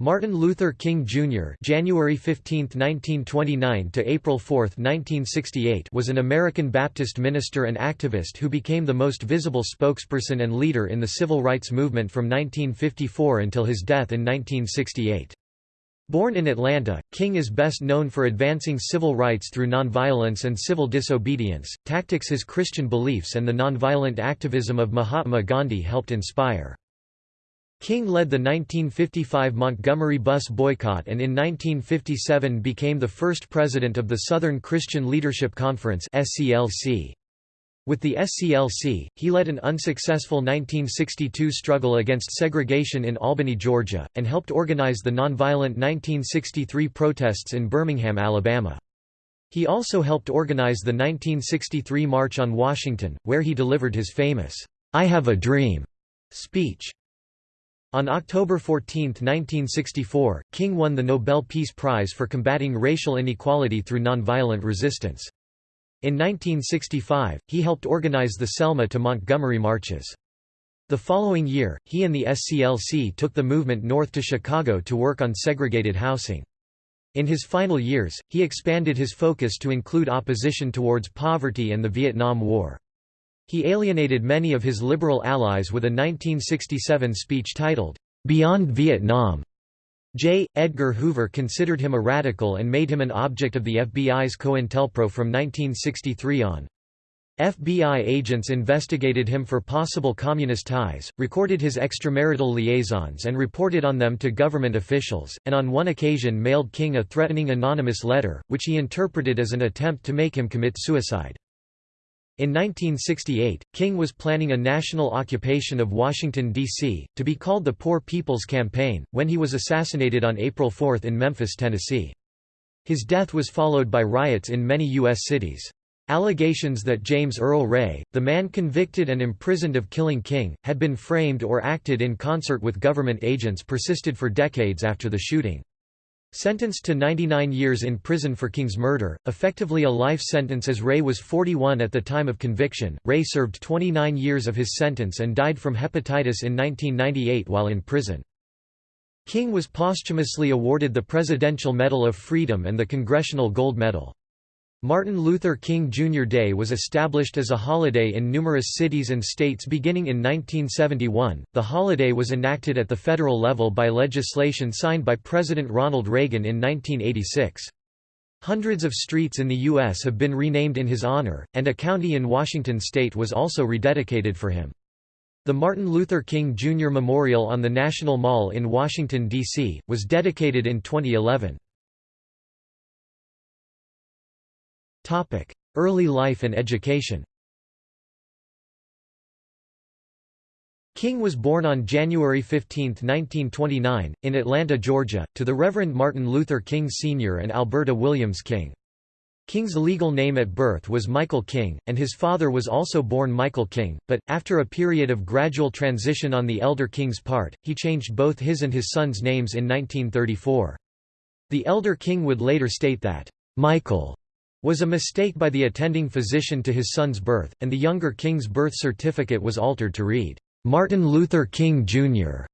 Martin Luther King Jr. (January 15, 1929 to April 4, 1968) was an American Baptist minister and activist who became the most visible spokesperson and leader in the civil rights movement from 1954 until his death in 1968. Born in Atlanta, King is best known for advancing civil rights through nonviolence and civil disobedience, tactics his Christian beliefs and the nonviolent activism of Mahatma Gandhi helped inspire. King led the 1955 Montgomery bus boycott and in 1957 became the first president of the Southern Christian Leadership Conference With the SCLC, he led an unsuccessful 1962 struggle against segregation in Albany, Georgia, and helped organize the nonviolent 1963 protests in Birmingham, Alabama. He also helped organize the 1963 March on Washington, where he delivered his famous, I Have a Dream speech. On October 14, 1964, King won the Nobel Peace Prize for combating racial inequality through nonviolent resistance. In 1965, he helped organize the Selma to Montgomery marches. The following year, he and the SCLC took the movement north to Chicago to work on segregated housing. In his final years, he expanded his focus to include opposition towards poverty and the Vietnam War. He alienated many of his liberal allies with a 1967 speech titled, "'Beyond Vietnam". J. Edgar Hoover considered him a radical and made him an object of the FBI's COINTELPRO from 1963 on. FBI agents investigated him for possible communist ties, recorded his extramarital liaisons and reported on them to government officials, and on one occasion mailed King a threatening anonymous letter, which he interpreted as an attempt to make him commit suicide. In 1968, King was planning a national occupation of Washington, D.C., to be called the Poor People's Campaign, when he was assassinated on April 4 in Memphis, Tennessee. His death was followed by riots in many U.S. cities. Allegations that James Earl Ray, the man convicted and imprisoned of killing King, had been framed or acted in concert with government agents persisted for decades after the shooting. Sentenced to 99 years in prison for King's murder, effectively a life sentence as Ray was 41 at the time of conviction, Ray served 29 years of his sentence and died from hepatitis in 1998 while in prison. King was posthumously awarded the Presidential Medal of Freedom and the Congressional Gold Medal. Martin Luther King Jr. Day was established as a holiday in numerous cities and states beginning in 1971. The holiday was enacted at the federal level by legislation signed by President Ronald Reagan in 1986. Hundreds of streets in the U.S. have been renamed in his honor, and a county in Washington state was also rededicated for him. The Martin Luther King Jr. Memorial on the National Mall in Washington, D.C., was dedicated in 2011. Early life and education King was born on January 15, 1929, in Atlanta, Georgia, to the Reverend Martin Luther King Sr. and Alberta Williams King. King's legal name at birth was Michael King, and his father was also born Michael King, but, after a period of gradual transition on the elder King's part, he changed both his and his son's names in 1934. The elder King would later state that, "'Michael' was a mistake by the attending physician to his son's birth, and the younger King's birth certificate was altered to read, "'Martin Luther King, Jr."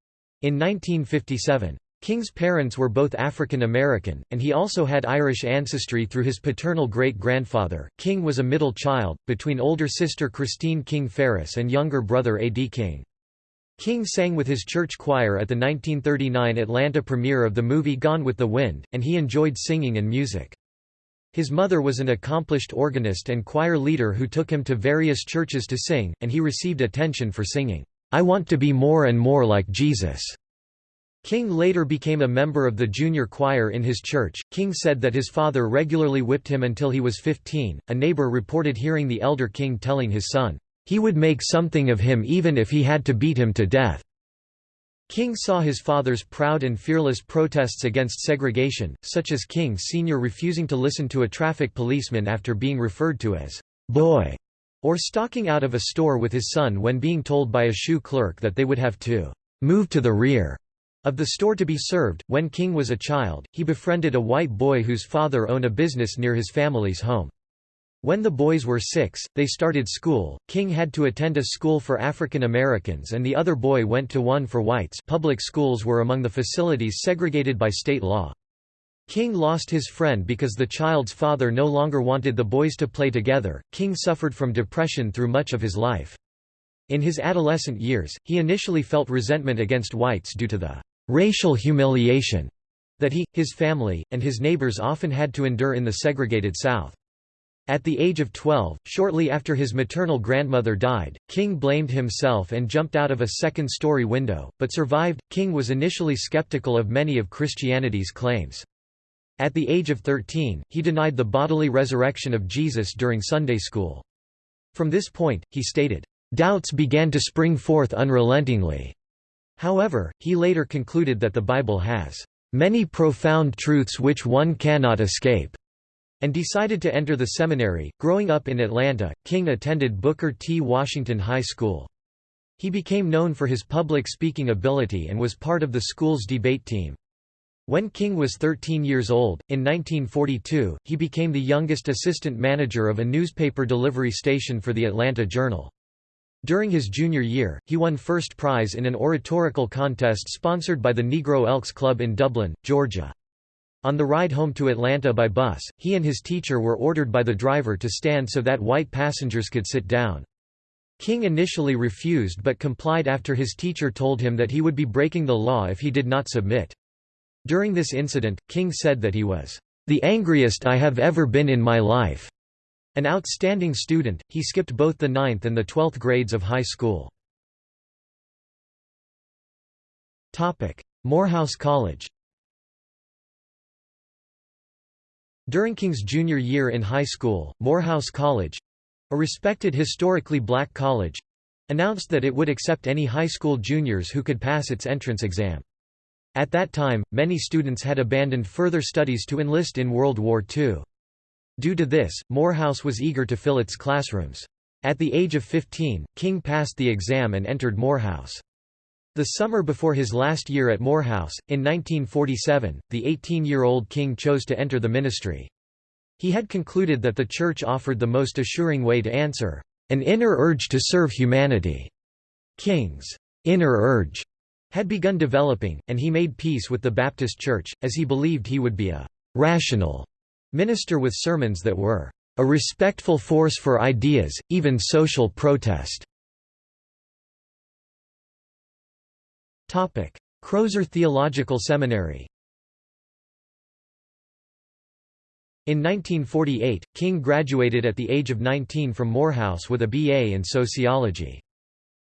in 1957. King's parents were both African American, and he also had Irish ancestry through his paternal great-grandfather. King was a middle child, between older sister Christine King Farris and younger brother A. D. King. King sang with his church choir at the 1939 Atlanta premiere of the movie Gone with the Wind, and he enjoyed singing and music. His mother was an accomplished organist and choir leader who took him to various churches to sing, and he received attention for singing, "'I want to be more and more like Jesus'." King later became a member of the junior choir in his church. King said that his father regularly whipped him until he was 15. A neighbor reported hearing the elder King telling his son, he would make something of him even if he had to beat him to death. King saw his father's proud and fearless protests against segregation, such as King Sr. refusing to listen to a traffic policeman after being referred to as boy, or stalking out of a store with his son when being told by a shoe clerk that they would have to move to the rear of the store to be served. When King was a child, he befriended a white boy whose father owned a business near his family's home. When the boys were six, they started school. King had to attend a school for African Americans and the other boy went to one for whites public schools were among the facilities segregated by state law. King lost his friend because the child's father no longer wanted the boys to play together. King suffered from depression through much of his life. In his adolescent years, he initially felt resentment against whites due to the racial humiliation that he, his family, and his neighbors often had to endure in the segregated South. At the age of 12, shortly after his maternal grandmother died, King blamed himself and jumped out of a second story window, but survived. King was initially skeptical of many of Christianity's claims. At the age of 13, he denied the bodily resurrection of Jesus during Sunday school. From this point, he stated, Doubts began to spring forth unrelentingly. However, he later concluded that the Bible has many profound truths which one cannot escape and decided to enter the seminary. Growing up in Atlanta, King attended Booker T. Washington High School. He became known for his public speaking ability and was part of the school's debate team. When King was 13 years old, in 1942, he became the youngest assistant manager of a newspaper delivery station for the Atlanta Journal. During his junior year, he won first prize in an oratorical contest sponsored by the Negro Elks Club in Dublin, Georgia. On the ride home to Atlanta by bus, he and his teacher were ordered by the driver to stand so that white passengers could sit down. King initially refused but complied after his teacher told him that he would be breaking the law if he did not submit. During this incident, King said that he was, "...the angriest I have ever been in my life." An outstanding student, he skipped both the ninth and the twelfth grades of high school. Morehouse College During King's junior year in high school, Morehouse College—a respected historically black college—announced that it would accept any high school juniors who could pass its entrance exam. At that time, many students had abandoned further studies to enlist in World War II. Due to this, Morehouse was eager to fill its classrooms. At the age of 15, King passed the exam and entered Morehouse. The summer before his last year at Morehouse, in 1947, the 18-year-old king chose to enter the ministry. He had concluded that the church offered the most assuring way to answer, "...an inner urge to serve humanity." King's inner urge had begun developing, and he made peace with the Baptist Church, as he believed he would be a «rational» minister with sermons that were «a respectful force for ideas, even social protest». Crozer Theological Seminary In 1948, King graduated at the age of 19 from Morehouse with a B.A. in sociology.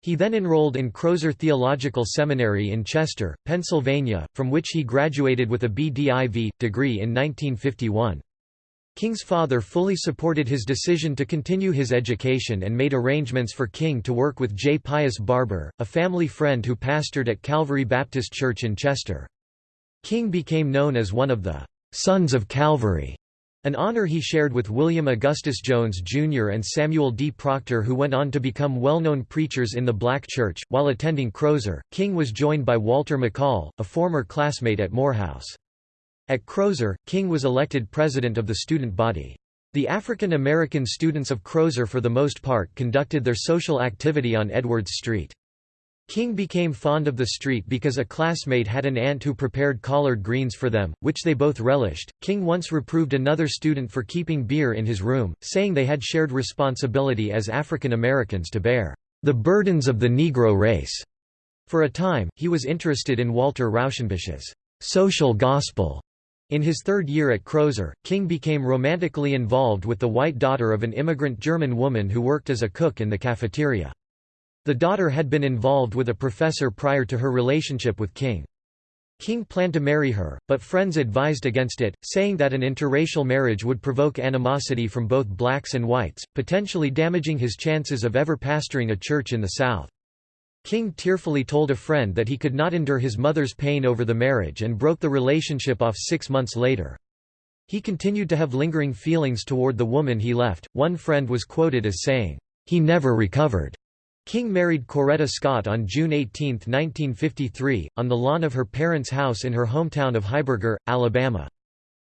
He then enrolled in Crozer Theological Seminary in Chester, Pennsylvania, from which he graduated with a B.Div. degree in 1951. King's father fully supported his decision to continue his education and made arrangements for King to work with J. Pius Barbour, a family friend who pastored at Calvary Baptist Church in Chester. King became known as one of the «Sons of Calvary», an honor he shared with William Augustus Jones Jr. and Samuel D. Proctor who went on to become well-known preachers in the black church. While attending Crozer, King was joined by Walter McCall, a former classmate at Morehouse. At Crozer, King was elected president of the student body. The African American students of Crozer for the most part conducted their social activity on Edwards Street. King became fond of the street because a classmate had an aunt who prepared collard greens for them, which they both relished. King once reproved another student for keeping beer in his room, saying they had shared responsibility as African Americans to bear the burdens of the Negro race. For a time, he was interested in Walter Rauschenbusch's social gospel in his third year at Crozer, King became romantically involved with the white daughter of an immigrant German woman who worked as a cook in the cafeteria. The daughter had been involved with a professor prior to her relationship with King. King planned to marry her, but friends advised against it, saying that an interracial marriage would provoke animosity from both blacks and whites, potentially damaging his chances of ever pastoring a church in the South. King tearfully told a friend that he could not endure his mother's pain over the marriage and broke the relationship off six months later. He continued to have lingering feelings toward the woman he left. One friend was quoted as saying, He never recovered. King married Coretta Scott on June 18, 1953, on the lawn of her parents' house in her hometown of Heiberger, Alabama.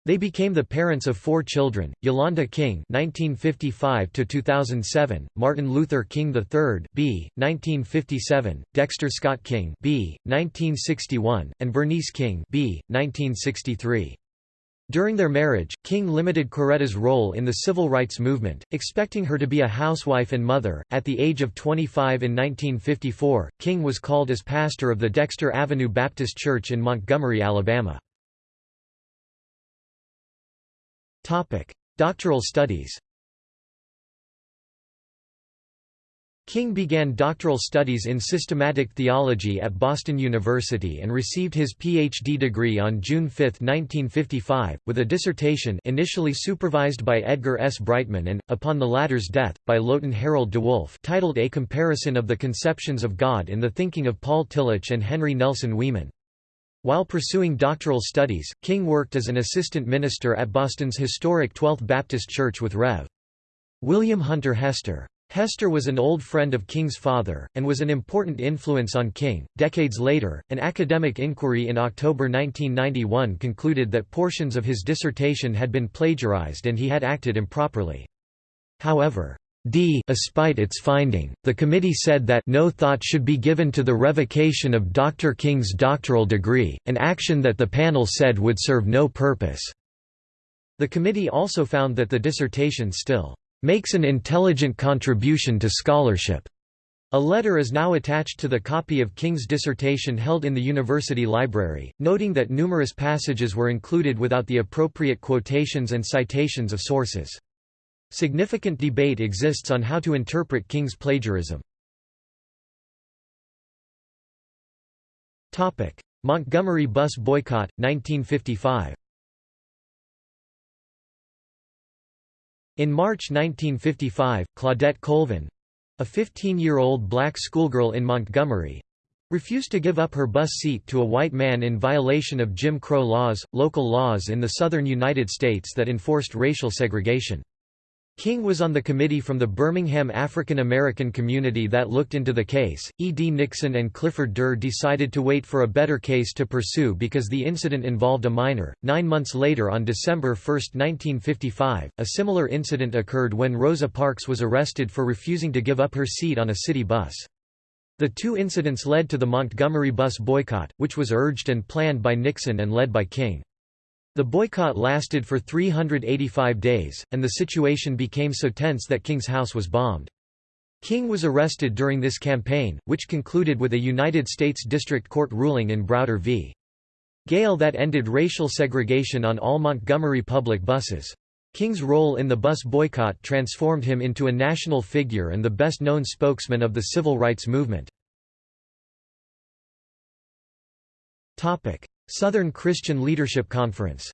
They became the parents of four children: Yolanda King (1955–2007), Martin Luther King III (b. 1957), Dexter Scott King (b. 1961), and Bernice King (b. 1963). During their marriage, King limited Coretta's role in the civil rights movement, expecting her to be a housewife and mother. At the age of 25 in 1954, King was called as pastor of the Dexter Avenue Baptist Church in Montgomery, Alabama. Topic: Doctoral studies. King began doctoral studies in systematic theology at Boston University and received his Ph.D. degree on June 5, 1955, with a dissertation initially supervised by Edgar S. Brightman and, upon the latter's death, by Lotan Harold DeWolf titled A Comparison of the Conceptions of God in the Thinking of Paul Tillich and Henry Nelson Wieman. While pursuing doctoral studies, King worked as an assistant minister at Boston's historic 12th Baptist Church with Rev. William Hunter Hester. Hester was an old friend of King's father, and was an important influence on King. Decades later, an academic inquiry in October 1991 concluded that portions of his dissertation had been plagiarized and he had acted improperly. However, D despite its finding, the committee said that no thought should be given to the revocation of Dr. King's doctoral degree, an action that the panel said would serve no purpose. The committee also found that the dissertation still makes an intelligent contribution to scholarship. A letter is now attached to the copy of King's dissertation held in the university library, noting that numerous passages were included without the appropriate quotations and citations of sources. Significant debate exists on how to interpret King's plagiarism. Montgomery bus boycott, 1955 In March 1955, Claudette Colvin—a 15-year-old black schoolgirl in Montgomery, refused to give up her bus seat to a white man in violation of Jim Crow laws, local laws in the southern United States that enforced racial segregation. King was on the committee from the Birmingham African American community that looked into the case. E. D. Nixon and Clifford Durr decided to wait for a better case to pursue because the incident involved a minor. Nine months later, on December 1, 1955, a similar incident occurred when Rosa Parks was arrested for refusing to give up her seat on a city bus. The two incidents led to the Montgomery bus boycott, which was urged and planned by Nixon and led by King. The boycott lasted for 385 days, and the situation became so tense that King's house was bombed. King was arrested during this campaign, which concluded with a United States District Court ruling in Browder v. Gayle that ended racial segregation on all Montgomery public buses. King's role in the bus boycott transformed him into a national figure and the best-known spokesman of the civil rights movement. Southern Christian Leadership Conference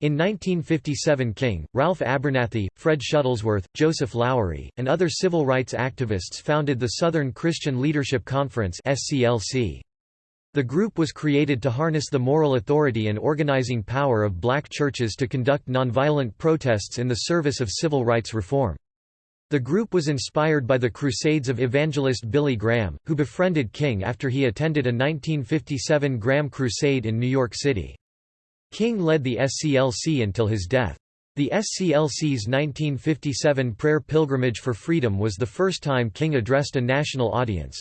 In 1957 King, Ralph Abernathy, Fred Shuttlesworth, Joseph Lowery, and other civil rights activists founded the Southern Christian Leadership Conference The group was created to harness the moral authority and organizing power of black churches to conduct nonviolent protests in the service of civil rights reform. The group was inspired by the Crusades of evangelist Billy Graham, who befriended King after he attended a 1957 Graham Crusade in New York City. King led the SCLC until his death. The SCLC's 1957 prayer pilgrimage for freedom was the first time King addressed a national audience.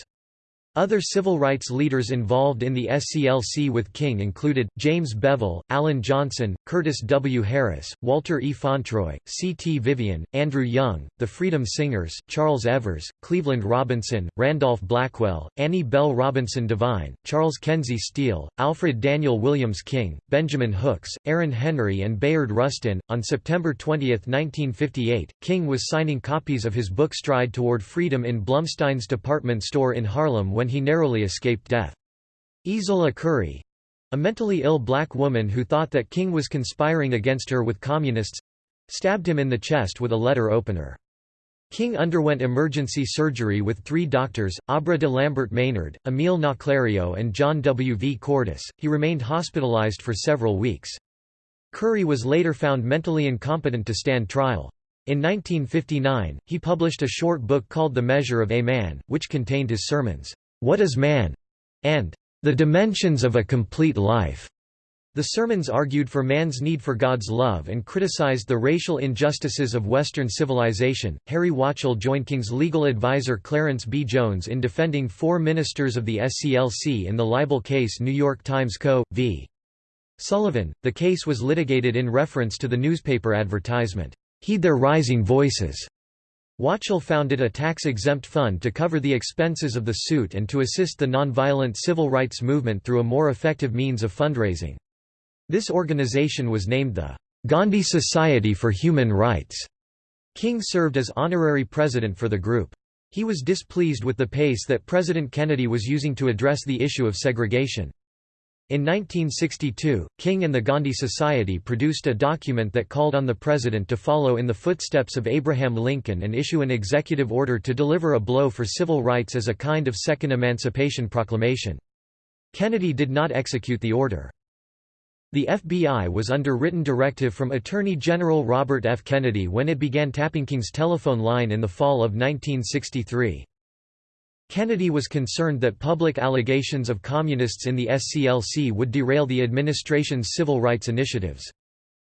Other civil rights leaders involved in the SCLC with King included, James Bevel, Alan Johnson, Curtis W. Harris, Walter E. Fauntroy, C. T. Vivian, Andrew Young, the Freedom Singers, Charles Evers, Cleveland Robinson, Randolph Blackwell, Annie Bell Robinson Devine, Charles Kenzie Steele, Alfred Daniel Williams King, Benjamin Hooks, Aaron Henry and Bayard Rustin. On September 20, 1958, King was signing copies of his book Stride Toward Freedom in Blumstein's department store in Harlem when when he narrowly escaped death. Izola Curry—a mentally ill black woman who thought that King was conspiring against her with communists—stabbed him in the chest with a letter opener. King underwent emergency surgery with three doctors, Aubre de Lambert Maynard, Emile Naclerio and John W. V. Cordice. He remained hospitalized for several weeks. Curry was later found mentally incompetent to stand trial. In 1959, he published a short book called The Measure of a Man, which contained his sermons. What is Man? and The Dimensions of a Complete Life. The sermons argued for man's need for God's love and criticized the racial injustices of Western civilization. Harry Wachtell joined King's legal advisor Clarence B. Jones in defending four ministers of the SCLC in the libel case New York Times Co. v. Sullivan. The case was litigated in reference to the newspaper advertisement, Heed their rising voices. Wachtell founded a tax-exempt fund to cover the expenses of the suit and to assist the nonviolent civil rights movement through a more effective means of fundraising. This organization was named the Gandhi Society for Human Rights. King served as honorary president for the group. He was displeased with the pace that President Kennedy was using to address the issue of segregation. In 1962, King and the Gandhi Society produced a document that called on the president to follow in the footsteps of Abraham Lincoln and issue an executive order to deliver a blow for civil rights as a kind of second emancipation proclamation. Kennedy did not execute the order. The FBI was under written directive from Attorney General Robert F. Kennedy when it began tapping King's telephone line in the fall of 1963. Kennedy was concerned that public allegations of communists in the SCLC would derail the administration's civil rights initiatives.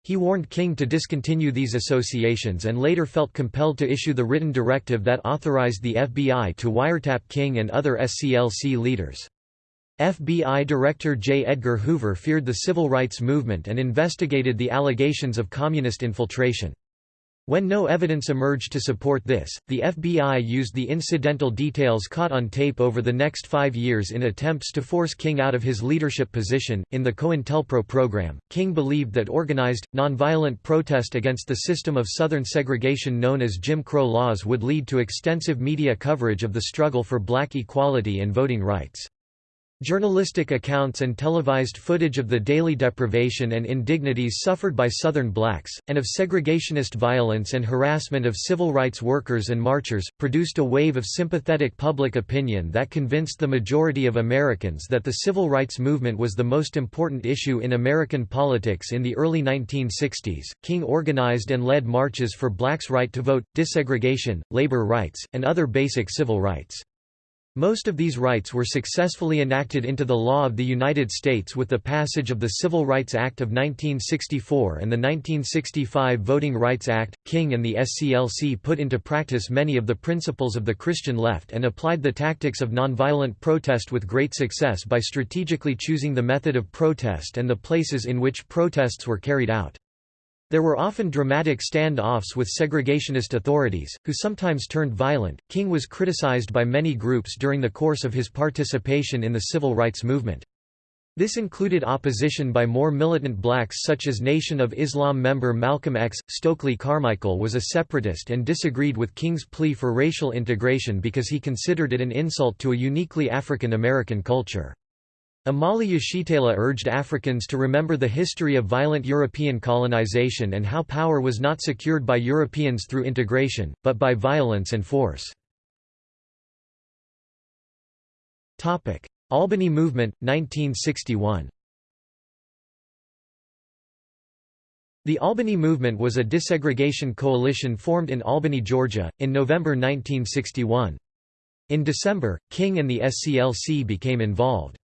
He warned King to discontinue these associations and later felt compelled to issue the written directive that authorized the FBI to wiretap King and other SCLC leaders. FBI Director J. Edgar Hoover feared the civil rights movement and investigated the allegations of communist infiltration. When no evidence emerged to support this, the FBI used the incidental details caught on tape over the next five years in attempts to force King out of his leadership position. In the COINTELPRO program, King believed that organized, nonviolent protest against the system of Southern segregation known as Jim Crow laws would lead to extensive media coverage of the struggle for black equality and voting rights. Journalistic accounts and televised footage of the daily deprivation and indignities suffered by Southern blacks, and of segregationist violence and harassment of civil rights workers and marchers, produced a wave of sympathetic public opinion that convinced the majority of Americans that the civil rights movement was the most important issue in American politics in the early 1960s. King organized and led marches for blacks' right to vote, desegregation, labor rights, and other basic civil rights. Most of these rights were successfully enacted into the law of the United States with the passage of the Civil Rights Act of 1964 and the 1965 Voting Rights Act. King and the SCLC put into practice many of the principles of the Christian left and applied the tactics of nonviolent protest with great success by strategically choosing the method of protest and the places in which protests were carried out. There were often dramatic stand-offs with segregationist authorities, who sometimes turned violent. King was criticized by many groups during the course of his participation in the civil rights movement. This included opposition by more militant blacks such as Nation of Islam member Malcolm X. Stokely Carmichael was a separatist and disagreed with King's plea for racial integration because he considered it an insult to a uniquely African American culture. Omali Yeshitela urged Africans to remember the history of violent European colonization and how power was not secured by Europeans through integration, but by violence and force. Albany Movement, 1961 The Albany Movement was a desegregation coalition formed in Albany, Georgia, in November 1961. In December, King and the SCLC became involved.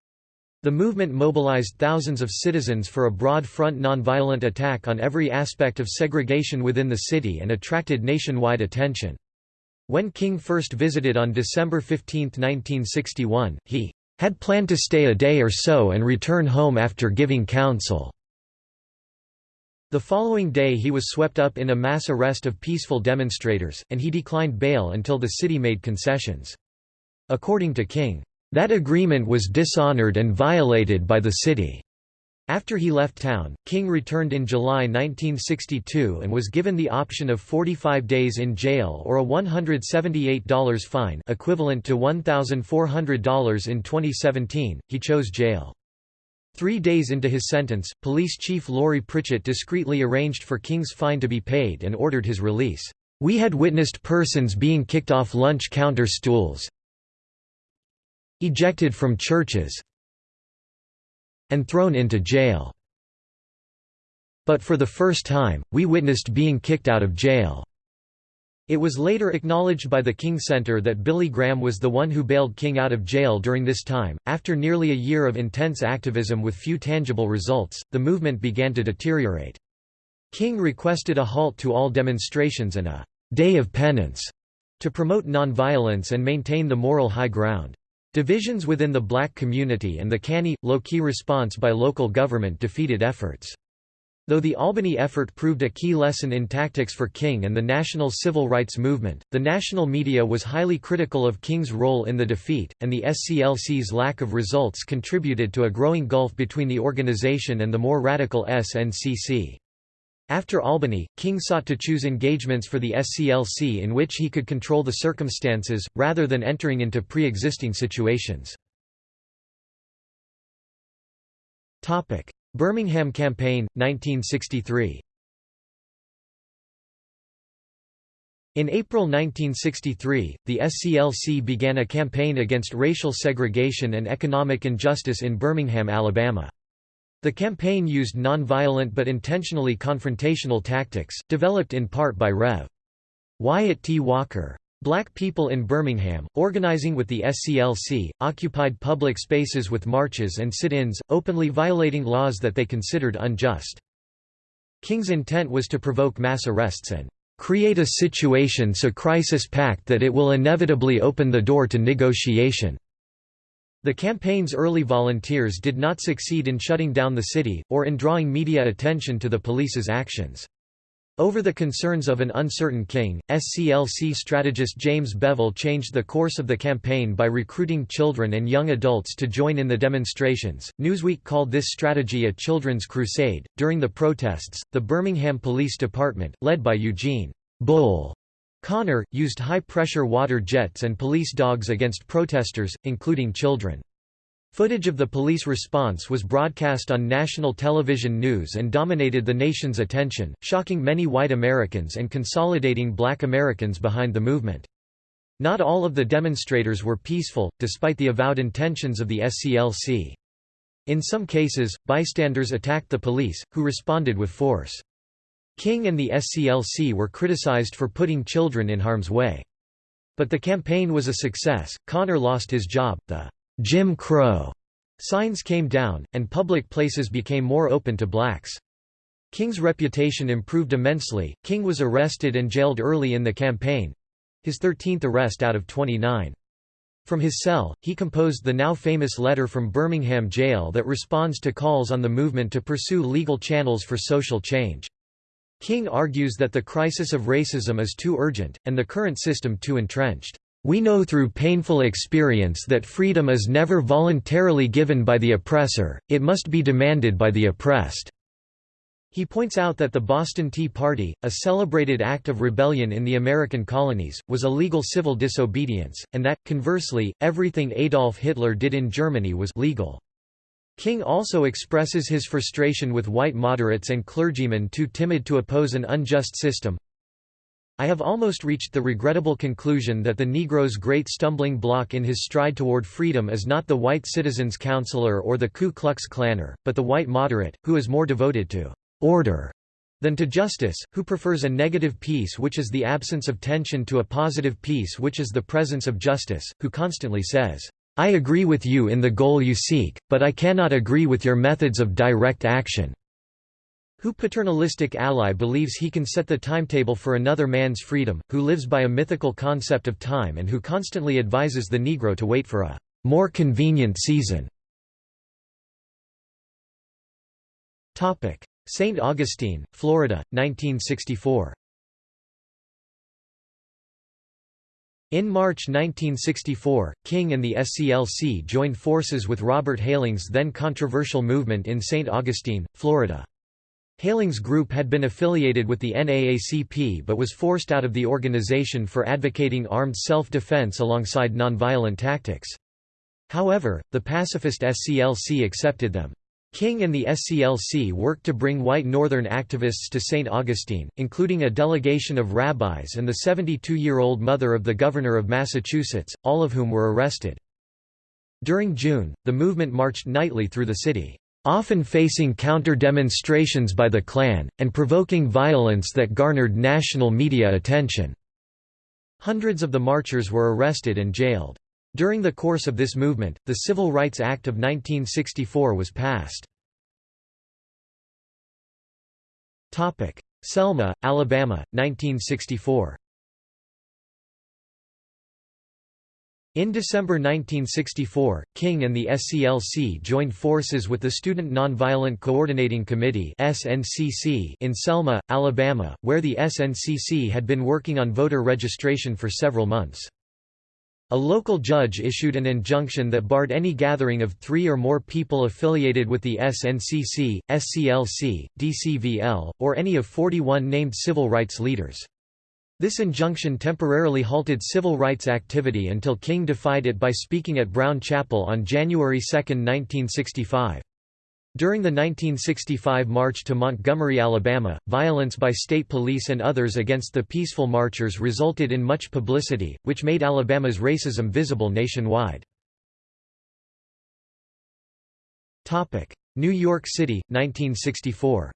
The movement mobilized thousands of citizens for a broad front nonviolent attack on every aspect of segregation within the city and attracted nationwide attention. When King first visited on December 15, 1961, he had planned to stay a day or so and return home after giving counsel. The following day he was swept up in a mass arrest of peaceful demonstrators, and he declined bail until the city made concessions. According to King, that agreement was dishonored and violated by the city. After he left town, King returned in July 1962 and was given the option of 45 days in jail or a $178 fine equivalent to $1,400 in 2017, he chose jail. Three days into his sentence, Police Chief Laurie Pritchett discreetly arranged for King's fine to be paid and ordered his release. We had witnessed persons being kicked off lunch counter stools, ejected from churches and thrown into jail. But for the first time, we witnessed being kicked out of jail. It was later acknowledged by the King Center that Billy Graham was the one who bailed King out of jail during this time. After nearly a year of intense activism with few tangible results, the movement began to deteriorate. King requested a halt to all demonstrations and a day of penance to promote nonviolence and maintain the moral high ground. Divisions within the black community and the canny, low-key response by local government defeated efforts. Though the Albany effort proved a key lesson in tactics for King and the national civil rights movement, the national media was highly critical of King's role in the defeat, and the SCLC's lack of results contributed to a growing gulf between the organization and the more radical SNCC. After Albany, King sought to choose engagements for the SCLC in which he could control the circumstances, rather than entering into pre-existing situations. Birmingham Campaign, 1963 In April 1963, the SCLC began a campaign against racial segregation and economic injustice in Birmingham, Alabama. The campaign used nonviolent but intentionally confrontational tactics, developed in part by Rev. Wyatt T. Walker. Black people in Birmingham, organizing with the SCLC, occupied public spaces with marches and sit-ins, openly violating laws that they considered unjust. King's intent was to provoke mass arrests and create a situation so crisis packed that it will inevitably open the door to negotiation. The campaign's early volunteers did not succeed in shutting down the city, or in drawing media attention to the police's actions. Over the concerns of an uncertain king, SCLC strategist James Bevel changed the course of the campaign by recruiting children and young adults to join in the demonstrations. Newsweek called this strategy a children's crusade. During the protests, the Birmingham Police Department, led by Eugene Bull Connor, used high-pressure water jets and police dogs against protesters, including children. Footage of the police response was broadcast on national television news and dominated the nation's attention, shocking many white Americans and consolidating black Americans behind the movement. Not all of the demonstrators were peaceful, despite the avowed intentions of the SCLC. In some cases, bystanders attacked the police, who responded with force. King and the SCLC were criticized for putting children in harm's way. But the campaign was a success, Connor lost his job, the Jim Crow signs came down, and public places became more open to blacks. King's reputation improved immensely. King was arrested and jailed early in the campaign his 13th arrest out of 29. From his cell, he composed the now famous letter from Birmingham jail that responds to calls on the movement to pursue legal channels for social change. King argues that the crisis of racism is too urgent, and the current system too entrenched. We know through painful experience that freedom is never voluntarily given by the oppressor, it must be demanded by the oppressed." He points out that the Boston Tea Party, a celebrated act of rebellion in the American colonies, was a legal civil disobedience, and that, conversely, everything Adolf Hitler did in Germany was legal. King also expresses his frustration with white moderates and clergymen too timid to oppose an unjust system, I have almost reached the regrettable conclusion that the Negro's great stumbling block in his stride toward freedom is not the white citizens' counselor or the Ku Klux Klanner, but the white moderate, who is more devoted to order than to justice, who prefers a negative peace which is the absence of tension to a positive peace which is the presence of justice, who constantly says, I agree with you in the goal you seek, but I cannot agree with your methods of direct action. Who paternalistic ally believes he can set the timetable for another man's freedom, who lives by a mythical concept of time and who constantly advises the Negro to wait for a more convenient season. St. Augustine, Florida, 1964 In March 1964, King and the SCLC joined forces with Robert Hayling's then controversial movement in St. Augustine, Florida. Heyling's group had been affiliated with the NAACP but was forced out of the organization for advocating armed self-defense alongside nonviolent tactics. However, the pacifist SCLC accepted them. King and the SCLC worked to bring white Northern activists to St. Augustine, including a delegation of rabbis and the 72-year-old mother of the governor of Massachusetts, all of whom were arrested. During June, the movement marched nightly through the city often facing counter-demonstrations by the Klan, and provoking violence that garnered national media attention. Hundreds of the marchers were arrested and jailed. During the course of this movement, the Civil Rights Act of 1964 was passed. Selma, Alabama, 1964 In December 1964, King and the SCLC joined forces with the Student Nonviolent Coordinating Committee in Selma, Alabama, where the SNCC had been working on voter registration for several months. A local judge issued an injunction that barred any gathering of three or more people affiliated with the SNCC, SCLC, DCVL, or any of 41 named civil rights leaders. This injunction temporarily halted civil rights activity until King defied it by speaking at Brown Chapel on January 2, 1965. During the 1965 march to Montgomery, Alabama, violence by state police and others against the peaceful marchers resulted in much publicity, which made Alabama's racism visible nationwide. New York City, 1964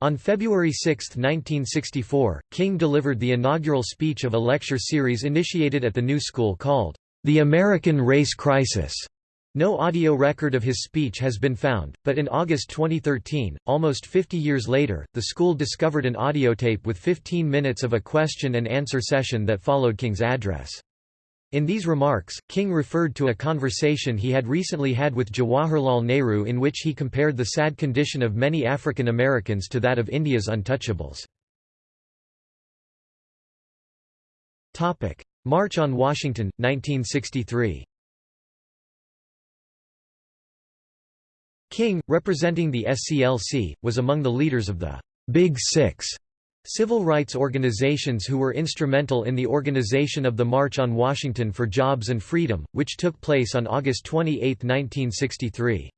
On February 6, 1964, King delivered the inaugural speech of a lecture series initiated at the New School called, The American Race Crisis. No audio record of his speech has been found, but in August 2013, almost 50 years later, the school discovered an audiotape with 15 minutes of a question and answer session that followed King's address. In these remarks, King referred to a conversation he had recently had with Jawaharlal Nehru in which he compared the sad condition of many African Americans to that of India's untouchables. March on Washington, 1963 King, representing the SCLC, was among the leaders of the Big Six Civil rights organizations who were instrumental in the organization of the March on Washington for Jobs and Freedom, which took place on August 28, 1963.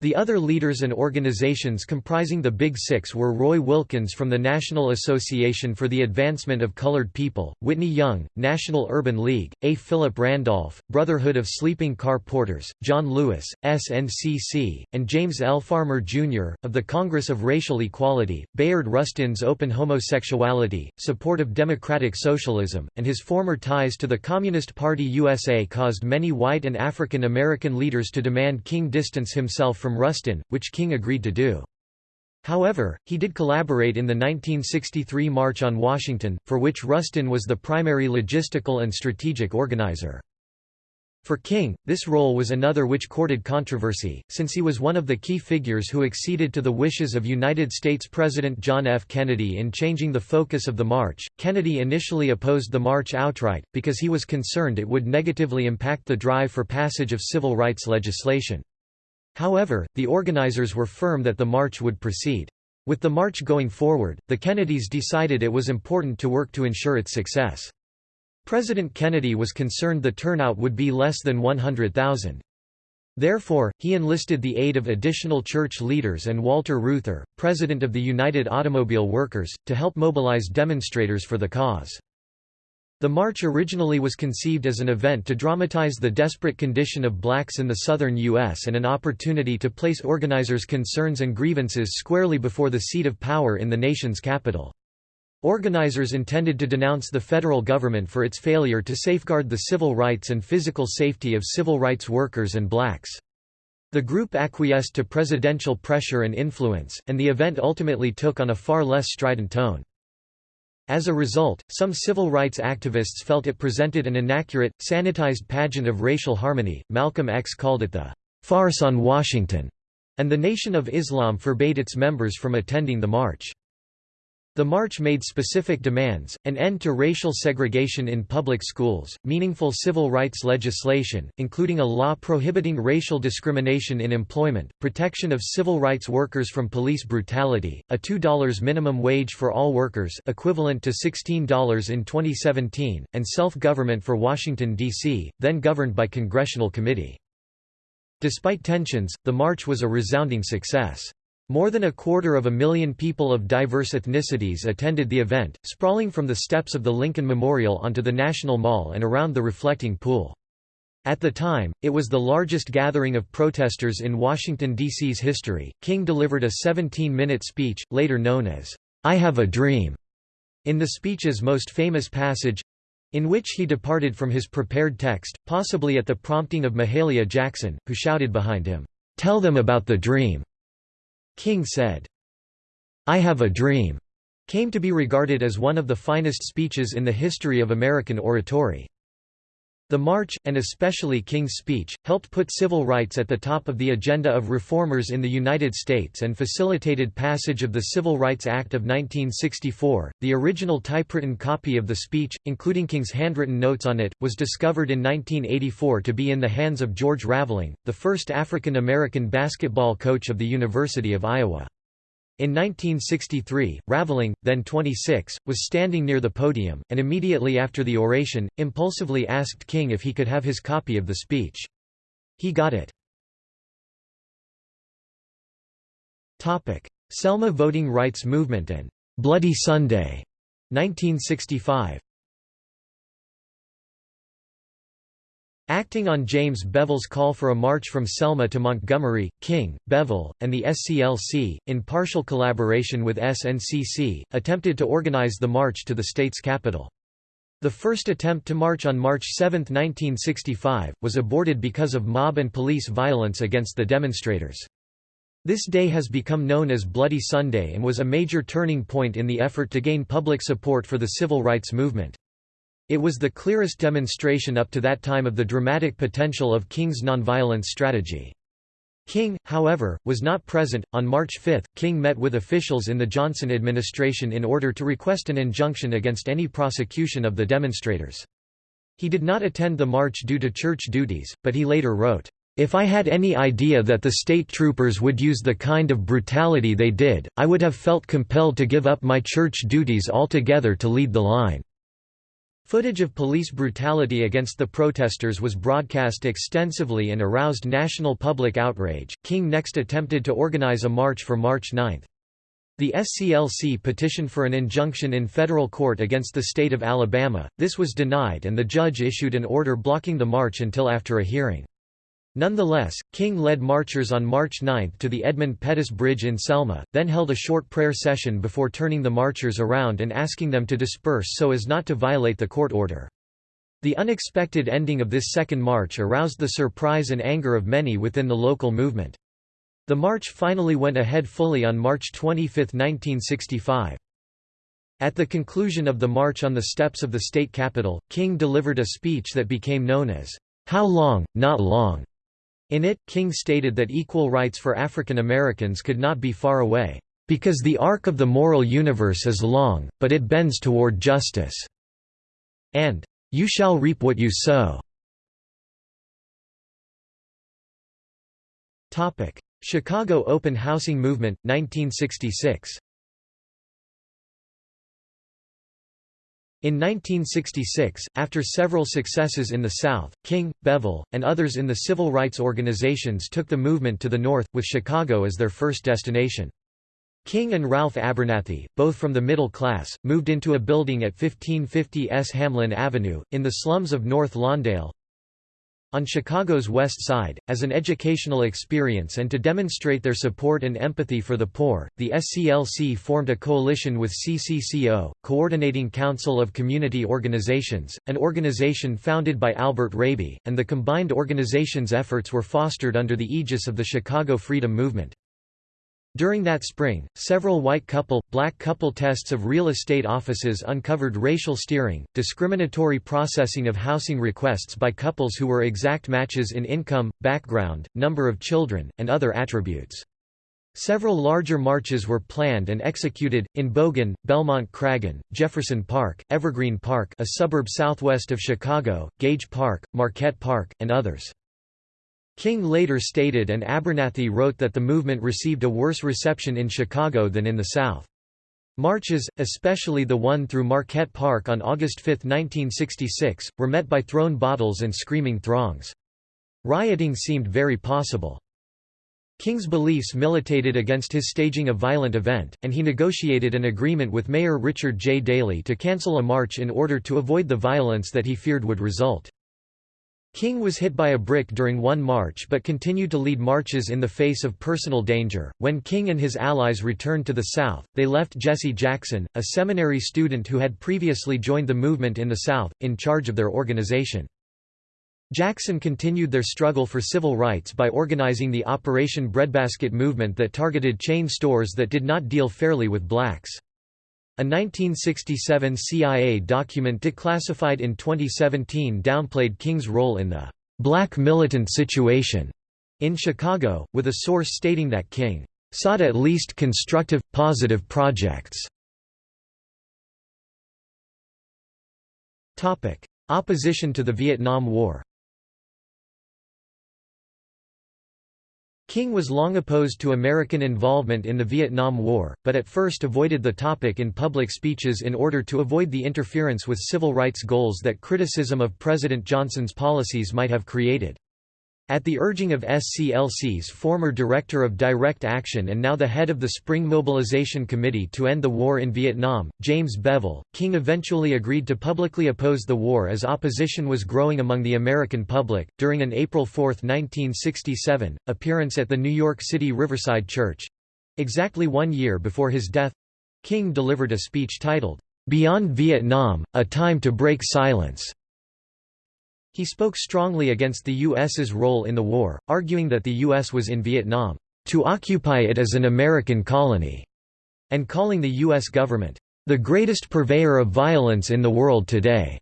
The other leaders and organizations comprising the Big Six were Roy Wilkins from the National Association for the Advancement of Colored People, Whitney Young, National Urban League, A. Philip Randolph, Brotherhood of Sleeping Car Porters, John Lewis, SNCC, and James L. Farmer, Jr., of the Congress of Racial Equality, Bayard Rustin's open homosexuality, support of democratic socialism, and his former ties to the Communist Party USA caused many white and African American leaders to demand King distance himself from from Rustin, which King agreed to do. However, he did collaborate in the 1963 March on Washington, for which Rustin was the primary logistical and strategic organizer. For King, this role was another which courted controversy, since he was one of the key figures who acceded to the wishes of United States President John F. Kennedy in changing the focus of the march. Kennedy initially opposed the march outright, because he was concerned it would negatively impact the drive for passage of civil rights legislation. However, the organizers were firm that the march would proceed. With the march going forward, the Kennedys decided it was important to work to ensure its success. President Kennedy was concerned the turnout would be less than 100,000. Therefore, he enlisted the aid of additional church leaders and Walter Reuther, president of the United Automobile Workers, to help mobilize demonstrators for the cause. The march originally was conceived as an event to dramatize the desperate condition of blacks in the southern U.S. and an opportunity to place organizers' concerns and grievances squarely before the seat of power in the nation's capital. Organizers intended to denounce the federal government for its failure to safeguard the civil rights and physical safety of civil rights workers and blacks. The group acquiesced to presidential pressure and influence, and the event ultimately took on a far less strident tone. As a result, some civil rights activists felt it presented an inaccurate, sanitized pageant of racial harmony. Malcolm X called it the farce on Washington, and the Nation of Islam forbade its members from attending the march. The march made specific demands, an end to racial segregation in public schools, meaningful civil rights legislation, including a law prohibiting racial discrimination in employment, protection of civil rights workers from police brutality, a $2 minimum wage for all workers equivalent to $16 in 2017, and self-government for Washington, D.C., then governed by congressional committee. Despite tensions, the march was a resounding success. More than a quarter of a million people of diverse ethnicities attended the event, sprawling from the steps of the Lincoln Memorial onto the National Mall and around the reflecting pool. At the time, it was the largest gathering of protesters in Washington, D.C.'s history. King delivered a 17 minute speech, later known as, I Have a Dream, In the speech's most famous passage, in which he departed from his prepared text, possibly at the prompting of Mahalia Jackson, who shouted behind him, "'Tell them about the dream'", King said, "'I have a dream' came to be regarded as one of the finest speeches in the history of American oratory. The march, and especially King's speech, helped put civil rights at the top of the agenda of reformers in the United States and facilitated passage of the Civil Rights Act of 1964. The original typewritten copy of the speech, including King's handwritten notes on it, was discovered in 1984 to be in the hands of George Raveling, the first African American basketball coach of the University of Iowa. In 1963, Raveling, then 26, was standing near the podium, and immediately after the oration, impulsively asked King if he could have his copy of the speech. He got it. Selma voting rights movement and "'Bloody Sunday' 1965 Acting on James Bevel's call for a march from Selma to Montgomery, King, Bevel, and the SCLC, in partial collaboration with SNCC, attempted to organize the march to the state's capital. The first attempt to march on March 7, 1965, was aborted because of mob and police violence against the demonstrators. This day has become known as Bloody Sunday and was a major turning point in the effort to gain public support for the civil rights movement. It was the clearest demonstration up to that time of the dramatic potential of King's nonviolence strategy. King, however, was not present. On March 5, King met with officials in the Johnson administration in order to request an injunction against any prosecution of the demonstrators. He did not attend the march due to church duties, but he later wrote, if I had any idea that the state troopers would use the kind of brutality they did, I would have felt compelled to give up my church duties altogether to lead the line. Footage of police brutality against the protesters was broadcast extensively and aroused national public outrage. King next attempted to organize a march for March 9. The SCLC petitioned for an injunction in federal court against the state of Alabama, this was denied and the judge issued an order blocking the march until after a hearing. Nonetheless, King led marchers on March 9 to the Edmund Pettus Bridge in Selma, then held a short prayer session before turning the marchers around and asking them to disperse so as not to violate the court order. The unexpected ending of this second march aroused the surprise and anger of many within the local movement. The march finally went ahead fully on March 25, 1965. At the conclusion of the march on the steps of the state capitol, King delivered a speech that became known as, "'How Long, Not Long' In it, King stated that equal rights for African Americans could not be far away, "...because the arc of the moral universe is long, but it bends toward justice." and, "...you shall reap what you sow." Chicago Open Housing Movement, 1966 In 1966, after several successes in the South, King, Bevel, and others in the civil rights organizations took the movement to the North, with Chicago as their first destination. King and Ralph Abernathy, both from the middle class, moved into a building at 1550 S. Hamlin Avenue, in the slums of North Lawndale, on Chicago's West Side, as an educational experience and to demonstrate their support and empathy for the poor, the SCLC formed a coalition with CCCO, Coordinating Council of Community Organizations, an organization founded by Albert Raby, and the combined organization's efforts were fostered under the aegis of the Chicago Freedom Movement. During that spring, several white couple, black couple tests of real estate offices uncovered racial steering, discriminatory processing of housing requests by couples who were exact matches in income, background, number of children, and other attributes. Several larger marches were planned and executed, in Bogan, Belmont Cragin, Jefferson Park, Evergreen Park a suburb southwest of Chicago, Gage Park, Marquette Park, and others. King later stated and Abernathy wrote that the movement received a worse reception in Chicago than in the South. Marches, especially the one through Marquette Park on August 5, 1966, were met by thrown bottles and screaming throngs. Rioting seemed very possible. King's beliefs militated against his staging a violent event, and he negotiated an agreement with Mayor Richard J. Daley to cancel a march in order to avoid the violence that he feared would result. King was hit by a brick during one march but continued to lead marches in the face of personal danger. When King and his allies returned to the South, they left Jesse Jackson, a seminary student who had previously joined the movement in the South, in charge of their organization. Jackson continued their struggle for civil rights by organizing the Operation Breadbasket movement that targeted chain stores that did not deal fairly with blacks. A 1967 CIA document declassified in 2017 downplayed King's role in the black militant situation in Chicago, with a source stating that King sought at least constructive, positive projects. Opposition to the Vietnam War King was long opposed to American involvement in the Vietnam War, but at first avoided the topic in public speeches in order to avoid the interference with civil rights goals that criticism of President Johnson's policies might have created. At the urging of SCLC's former Director of Direct Action and now the head of the Spring Mobilization Committee to End the War in Vietnam, James Bevel, King eventually agreed to publicly oppose the war as opposition was growing among the American public. During an April 4, 1967, appearance at the New York City Riverside Church exactly one year before his death King delivered a speech titled, Beyond Vietnam A Time to Break Silence. He spoke strongly against the U.S.'s role in the war, arguing that the U.S. was in Vietnam, "...to occupy it as an American colony", and calling the U.S. government, "...the greatest purveyor of violence in the world today."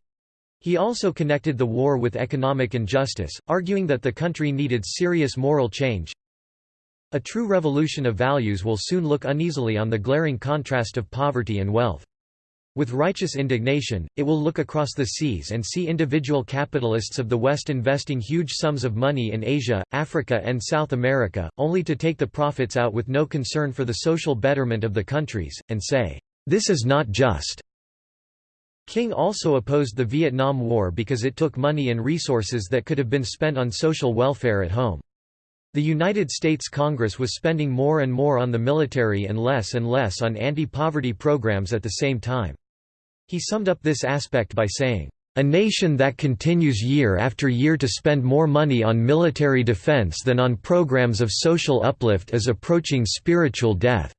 He also connected the war with economic injustice, arguing that the country needed serious moral change. A true revolution of values will soon look uneasily on the glaring contrast of poverty and wealth. With righteous indignation, it will look across the seas and see individual capitalists of the West investing huge sums of money in Asia, Africa and South America, only to take the profits out with no concern for the social betterment of the countries, and say, "'This is not just'". King also opposed the Vietnam War because it took money and resources that could have been spent on social welfare at home. The United States Congress was spending more and more on the military and less and less on anti-poverty programs at the same time. He summed up this aspect by saying, "...a nation that continues year after year to spend more money on military defense than on programs of social uplift is approaching spiritual death."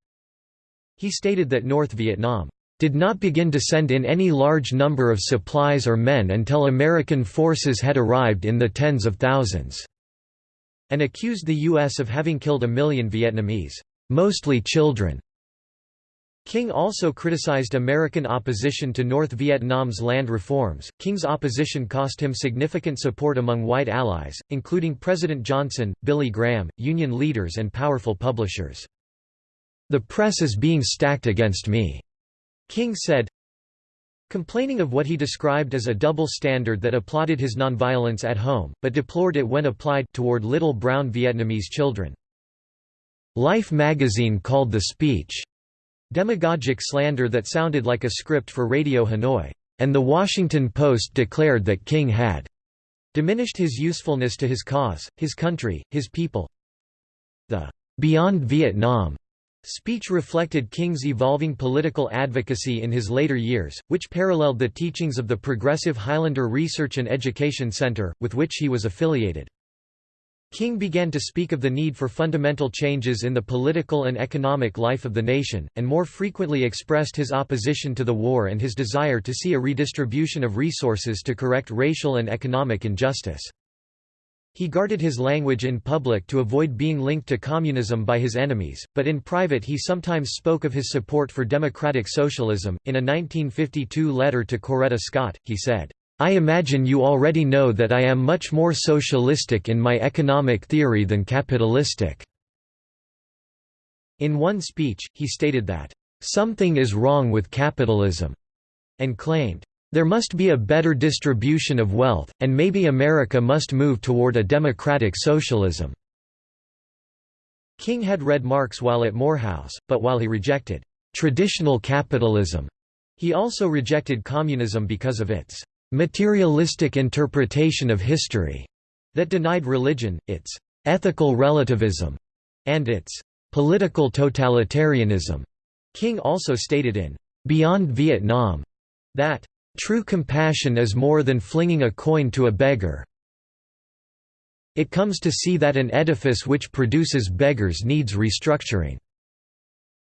He stated that North Vietnam did not begin to send in any large number of supplies or men until American forces had arrived in the tens of thousands, and accused the U.S. of having killed a million Vietnamese, mostly children. King also criticized American opposition to North Vietnam's land reforms. King's opposition cost him significant support among white allies, including President Johnson, Billy Graham, union leaders, and powerful publishers. The press is being stacked against me, King said. Complaining of what he described as a double standard that applauded his nonviolence at home, but deplored it when applied toward little brown Vietnamese children. Life magazine called the speech Demagogic slander that sounded like a script for Radio Hanoi. And The Washington Post declared that King had diminished his usefulness to his cause, his country, his people. The Beyond Vietnam speech reflected King's evolving political advocacy in his later years, which paralleled the teachings of the Progressive Highlander Research and Education Center, with which he was affiliated. King began to speak of the need for fundamental changes in the political and economic life of the nation, and more frequently expressed his opposition to the war and his desire to see a redistribution of resources to correct racial and economic injustice. He guarded his language in public to avoid being linked to communism by his enemies, but in private he sometimes spoke of his support for democratic socialism. In a 1952 letter to Coretta Scott, he said, I imagine you already know that I am much more socialistic in my economic theory than capitalistic." In one speech, he stated that, "...something is wrong with capitalism," and claimed, "...there must be a better distribution of wealth, and maybe America must move toward a democratic socialism." King had read Marx while at Morehouse, but while he rejected "...traditional capitalism," he also rejected communism because of its materialistic interpretation of history that denied religion, its ethical relativism, and its political totalitarianism. King also stated in Beyond Vietnam that true compassion is more than flinging a coin to a beggar. It comes to see that an edifice which produces beggars needs restructuring."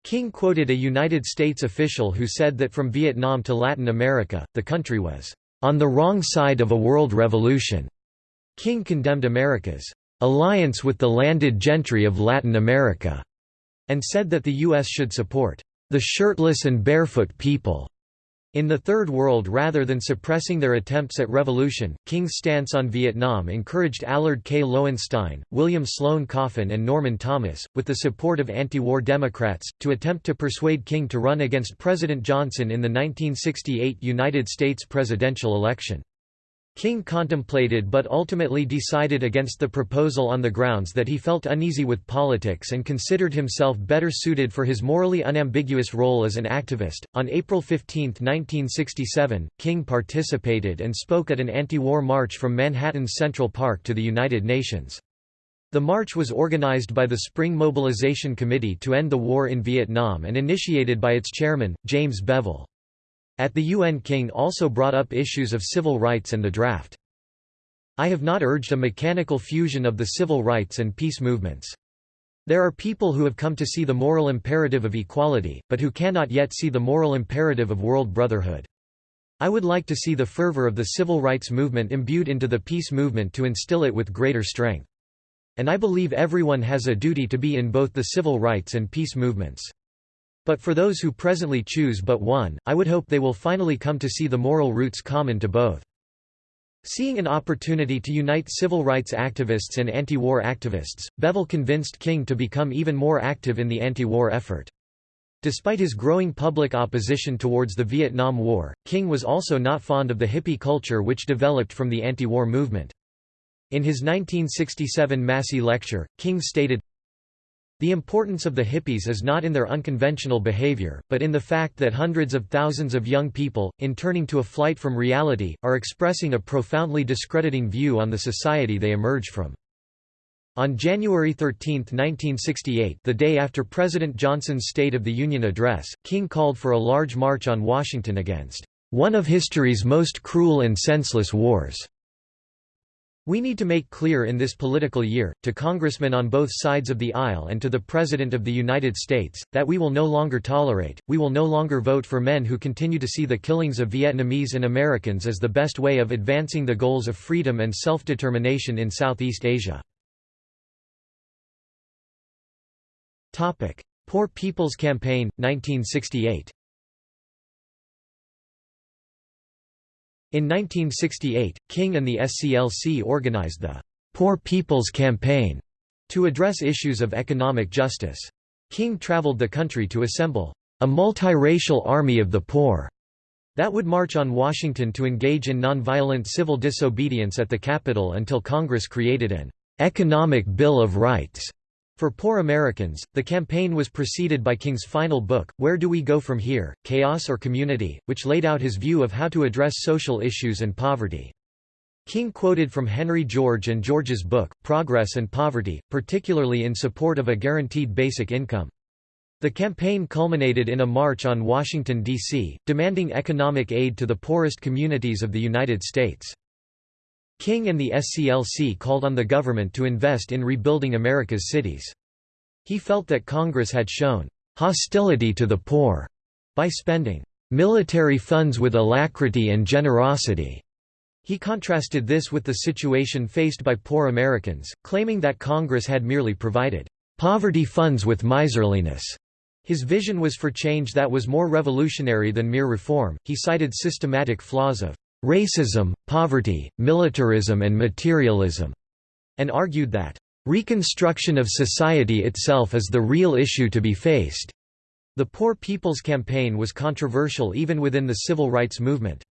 King quoted a United States official who said that from Vietnam to Latin America, the country was on the wrong side of a world revolution. King condemned America's alliance with the landed gentry of Latin America, and said that the U.S. should support the shirtless and barefoot people in the Third World rather than suppressing their attempts at revolution, King's stance on Vietnam encouraged Allard K. Lowenstein, William Sloane Coffin and Norman Thomas, with the support of anti-war Democrats, to attempt to persuade King to run against President Johnson in the 1968 United States presidential election. King contemplated but ultimately decided against the proposal on the grounds that he felt uneasy with politics and considered himself better suited for his morally unambiguous role as an activist. On April 15, 1967, King participated and spoke at an anti-war march from Manhattan's Central Park to the United Nations. The march was organized by the Spring Mobilization Committee to End the War in Vietnam and initiated by its chairman, James Bevel. At the UN King also brought up issues of civil rights and the draft. I have not urged a mechanical fusion of the civil rights and peace movements. There are people who have come to see the moral imperative of equality, but who cannot yet see the moral imperative of world brotherhood. I would like to see the fervor of the civil rights movement imbued into the peace movement to instill it with greater strength. And I believe everyone has a duty to be in both the civil rights and peace movements. But for those who presently choose but one, I would hope they will finally come to see the moral roots common to both. Seeing an opportunity to unite civil rights activists and anti-war activists, Bevel convinced King to become even more active in the anti-war effort. Despite his growing public opposition towards the Vietnam War, King was also not fond of the hippie culture which developed from the anti-war movement. In his 1967 Massey lecture, King stated, the importance of the hippies is not in their unconventional behavior, but in the fact that hundreds of thousands of young people, in turning to a flight from reality, are expressing a profoundly discrediting view on the society they emerge from. On January 13, 1968 the day after President Johnson's State of the Union address, King called for a large march on Washington against "...one of history's most cruel and senseless wars." We need to make clear in this political year, to congressmen on both sides of the aisle and to the President of the United States, that we will no longer tolerate, we will no longer vote for men who continue to see the killings of Vietnamese and Americans as the best way of advancing the goals of freedom and self-determination in Southeast Asia. Poor People's Campaign, 1968 In 1968, King and the SCLC organized the Poor People's Campaign to address issues of economic justice. King traveled the country to assemble a multiracial army of the poor that would march on Washington to engage in nonviolent civil disobedience at the Capitol until Congress created an economic Bill of Rights for poor Americans, the campaign was preceded by King's final book, Where Do We Go From Here? Chaos or Community, which laid out his view of how to address social issues and poverty. King quoted from Henry George and George's book, Progress and Poverty, particularly in support of a guaranteed basic income. The campaign culminated in a march on Washington, D.C., demanding economic aid to the poorest communities of the United States. King and the SCLC called on the government to invest in rebuilding America's cities. He felt that Congress had shown hostility to the poor by spending military funds with alacrity and generosity. He contrasted this with the situation faced by poor Americans, claiming that Congress had merely provided poverty funds with miserliness. His vision was for change that was more revolutionary than mere reform. He cited systematic flaws of racism, poverty, militarism and materialism, and argued that reconstruction of society itself is the real issue to be faced. The Poor People's Campaign was controversial even within the civil rights movement.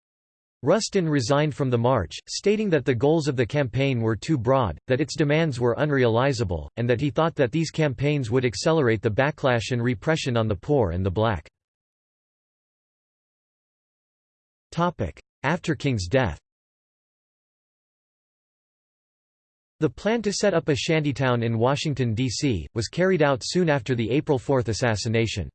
Rustin resigned from the march, stating that the goals of the campaign were too broad, that its demands were unrealizable, and that he thought that these campaigns would accelerate the backlash and repression on the poor and the black. After King's death The plan to set up a shantytown in Washington, D.C., was carried out soon after the April 4 assassination.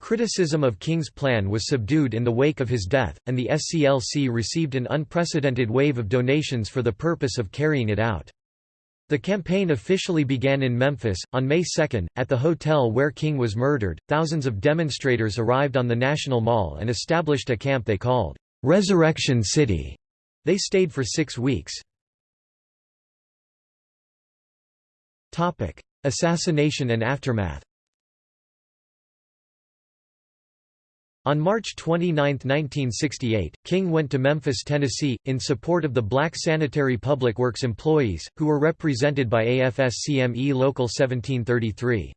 Criticism of King's plan was subdued in the wake of his death, and the SCLC received an unprecedented wave of donations for the purpose of carrying it out. The campaign officially began in Memphis, on May 2, at the hotel where King was murdered. Thousands of demonstrators arrived on the National Mall and established a camp they called Resurrection City. They stayed for six weeks. Topic: Assassination and aftermath On March 29, 1968, King went to Memphis, Tennessee, in support of the black sanitary public works employees, who were represented by AFSCME Local 1733.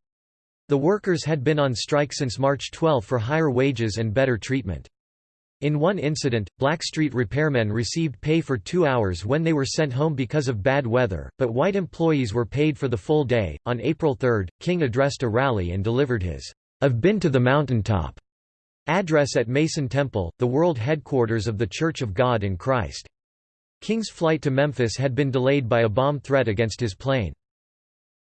The workers had been on strike since March 12 for higher wages and better treatment. In one incident, black street repairmen received pay for two hours when they were sent home because of bad weather, but white employees were paid for the full day. On April 3, King addressed a rally and delivered his, I've been to the mountaintop Address at Mason Temple, the world headquarters of the Church of God in Christ. King's flight to Memphis had been delayed by a bomb threat against his plane.